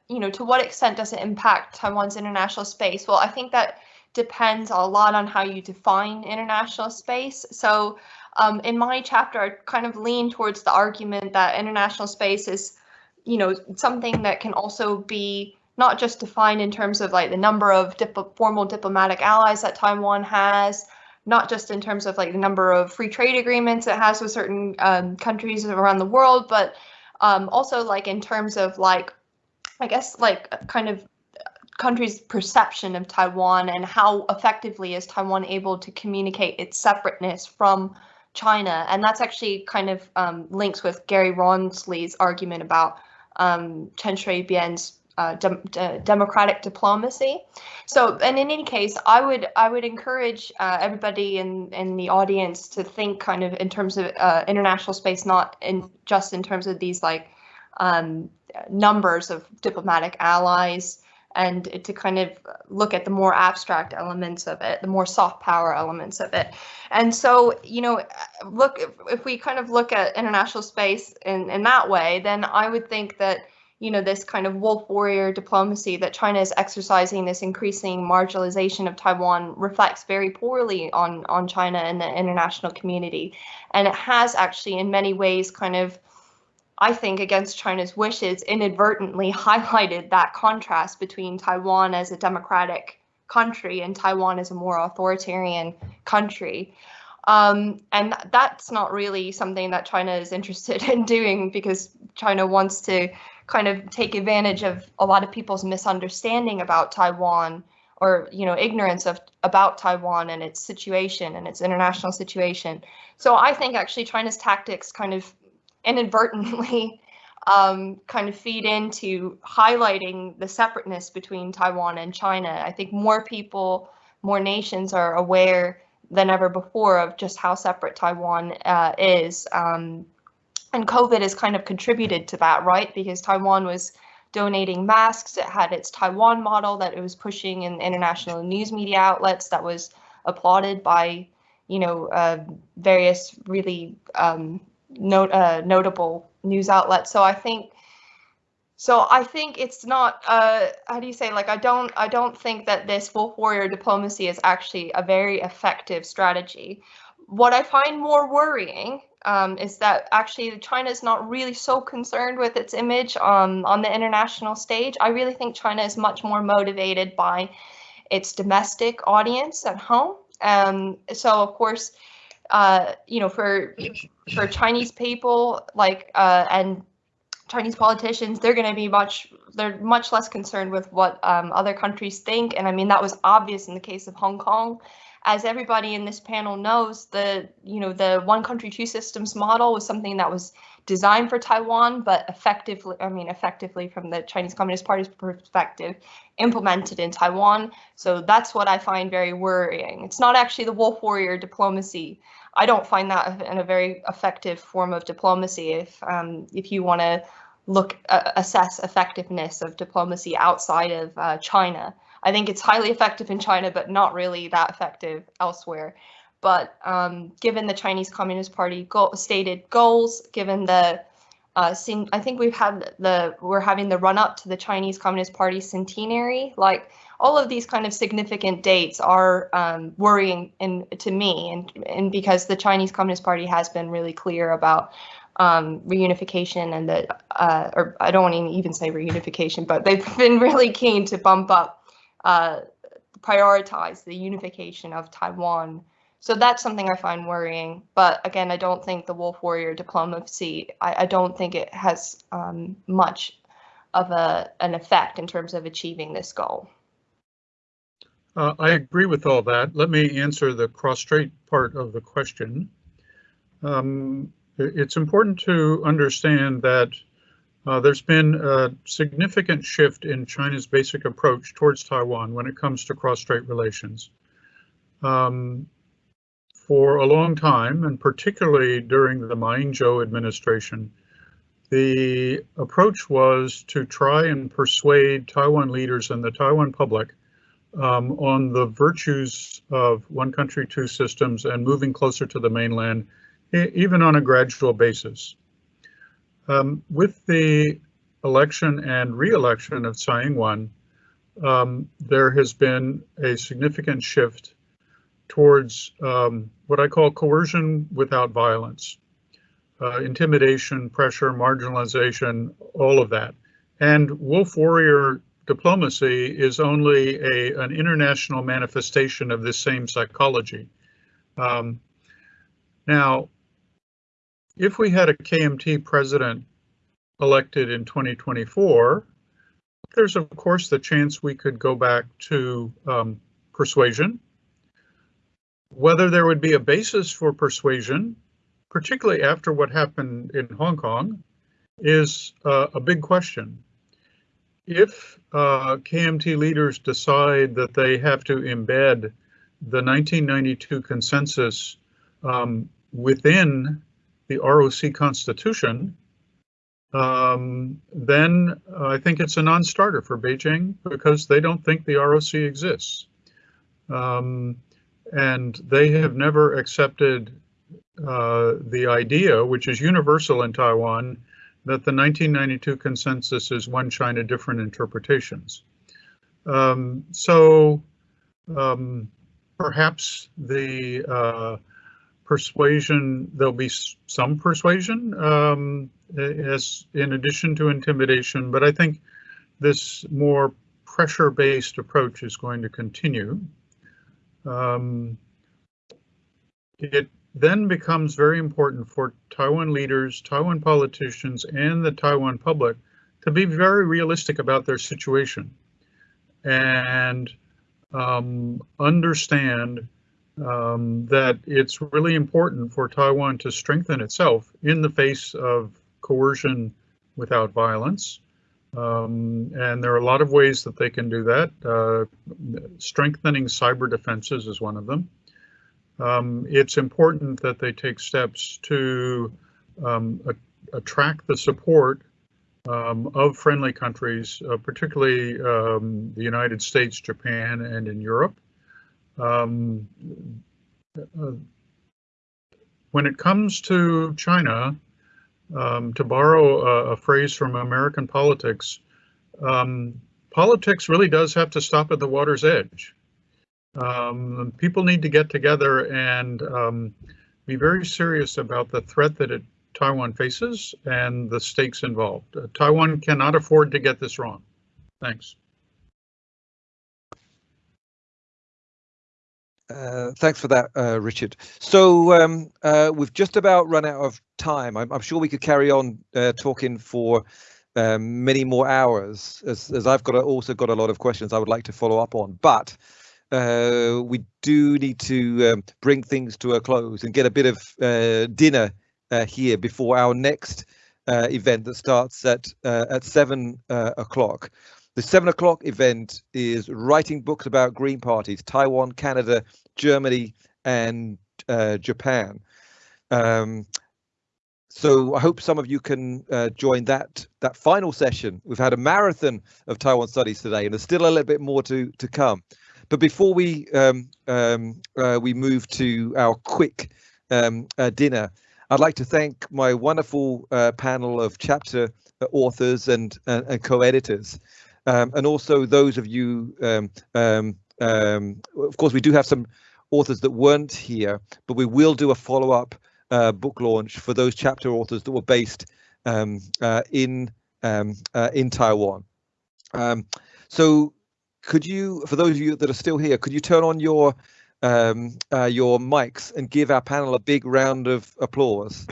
you know, to what extent does it impact Taiwan's international space? Well, I think that depends a lot on how you define international space. So um, in my chapter, I kind of lean towards the argument that international space is, you know, something that can also be not just defined in terms of like the number of dip- formal diplomatic allies that Taiwan has, not just in terms of like the number of free trade agreements it has with certain um, countries around the world, but um, also like in terms of like, I guess like kind of country's perception of Taiwan and how effectively is Taiwan able to communicate its separateness from China. And that's actually kind of um, links with Gary Rawnsley's argument about um, Chen Shui-bian's uh, de democratic diplomacy. So, and in any case, I would I would encourage uh, everybody in in the audience to think kind of in terms of uh, international space, not in just in terms of these like um, numbers of diplomatic allies, and to kind of look at the more abstract elements of it, the more soft power elements of it. And so, you know, look if, if we kind of look at international space in in that way, then I would think that you know, this kind of wolf warrior diplomacy that China is exercising, this increasing marginalization of Taiwan reflects very poorly on, on China and the international community. And it has actually, in many ways, kind of, I think, against China's wishes, inadvertently highlighted that contrast between Taiwan as a democratic country and Taiwan as a more authoritarian country. Um, and that's not really something that China is interested in doing because China wants to kind of take advantage of a lot of people's misunderstanding about Taiwan or you know ignorance of about Taiwan and its situation and its international situation. So I think actually China's tactics kind of inadvertently um, kind of feed into highlighting the separateness between Taiwan and China. I think more people, more nations are aware than ever before of just how separate Taiwan uh, is. Um, and COVID has kind of contributed to that, right? Because Taiwan was donating masks. It had its Taiwan model that it was pushing in international news media outlets that was applauded by, you know, uh, various really um, uh, notable news outlets. So I think, so I think it's not, uh, how do you say, like, I don't, I don't think that this wolf warrior diplomacy is actually a very effective strategy. What I find more worrying um, is that actually China is not really so concerned with its image um, on the international stage. I really think China is much more motivated by its domestic audience at home. Um, so of course, uh, you know, for for Chinese people like uh, and Chinese politicians, they're going to be much they're much less concerned with what um, other countries think. And I mean that was obvious in the case of Hong Kong as everybody in this panel knows, the you know the one country two systems model was something that was designed for Taiwan, but effectively, I mean, effectively from the Chinese Communist Party's perspective, implemented in Taiwan. So that's what I find very worrying. It's not actually the wolf warrior diplomacy. I don't find that in a very effective form of diplomacy. If um, if you want to look uh, assess effectiveness of diplomacy outside of uh, China. I think it's highly effective in China, but not really that effective elsewhere. But um, given the Chinese Communist Party stated goals, given the uh, I think we've had the we're having the run up to the Chinese Communist Party centenary. Like all of these kind of significant dates are um, worrying in, to me, and and because the Chinese Communist Party has been really clear about um, reunification and the uh, or I don't want to even say reunification, but they've been really keen to bump up uh, prioritize the unification of Taiwan. So that's something I find worrying. But again, I don't think the wolf warrior diplomacy, I, I don't think it has um, much of a, an effect in terms of achieving this goal. Uh, I agree with all that. Let me answer the cross-strait part of the question. Um, it's important to understand that uh, there's been a significant shift in China's basic approach towards Taiwan when it comes to cross-strait relations. Um, for a long time, and particularly during the Ma Ying-jeou administration, the approach was to try and persuade Taiwan leaders and the Taiwan public um, on the virtues of one country, two systems and moving closer to the mainland, even on a gradual basis. Um, with the election and re-election of Tsai Ing-wen, um, there has been a significant shift towards um, what I call coercion without violence, uh, intimidation, pressure, marginalization, all of that. And wolf warrior diplomacy is only a, an international manifestation of this same psychology. Um, now, if we had a KMT president elected in 2024, there's of course the chance we could go back to um, persuasion. Whether there would be a basis for persuasion, particularly after what happened in Hong Kong, is uh, a big question. If uh, KMT leaders decide that they have to embed the 1992 consensus um, within the ROC constitution, um, then I think it's a non-starter for Beijing because they don't think the ROC exists. Um, and they have never accepted uh, the idea, which is universal in Taiwan, that the 1992 consensus is one China, different interpretations. Um, so um, perhaps the uh, persuasion, there'll be some persuasion um, as in addition to intimidation, but I think this more pressure-based approach is going to continue. Um, it then becomes very important for Taiwan leaders, Taiwan politicians, and the Taiwan public to be very realistic about their situation and um, understand um, that it's really important for Taiwan to strengthen itself in the face of coercion without violence. Um, and there are a lot of ways that they can do that. Uh, strengthening cyber defenses is one of them um, it's important that they take steps to um, attract the support um, of friendly countries, uh, particularly um, the United States, Japan, and in Europe. Um, uh, when it comes to China, um, to borrow a, a, phrase from American politics, politics really does have to stop at the water's edge. Um, people need to get together and um, be very serious about the threat that it, Taiwan faces and the stakes involved. Uh, Taiwan cannot afford to get this wrong. Thanks. Uh, thanks for that, uh, Richard. So um, uh, we've just about run out of time. I'm, I'm sure we could carry on uh, talking for um, many more hours, as, as I've got a, also got a lot of questions I would like to follow up on. But uh, we do need to um, bring things to a close and get a bit of dinner here before our next event that starts at at seven o'clock. The seven o'clock event is writing books about green parties, Taiwan, Canada, Germany, and Japan. Um, so I hope some of you can uh, join that that final session. We've had a marathon of Taiwan studies today, and there's still a little bit more to to come. But before we um, um, uh, we move to our quick um, uh, dinner, I'd like to thank my wonderful uh, panel of chapter authors and and, and co-editors, um, and also those of you. Um, um, of course, we do have some authors that weren't here, but we will do a follow-up uh, book launch for those chapter authors that were based uh, in uh, in Taiwan. so could you, for those of you that are still here, could you turn on your um, uh, your mics and give our panel a big round of applause?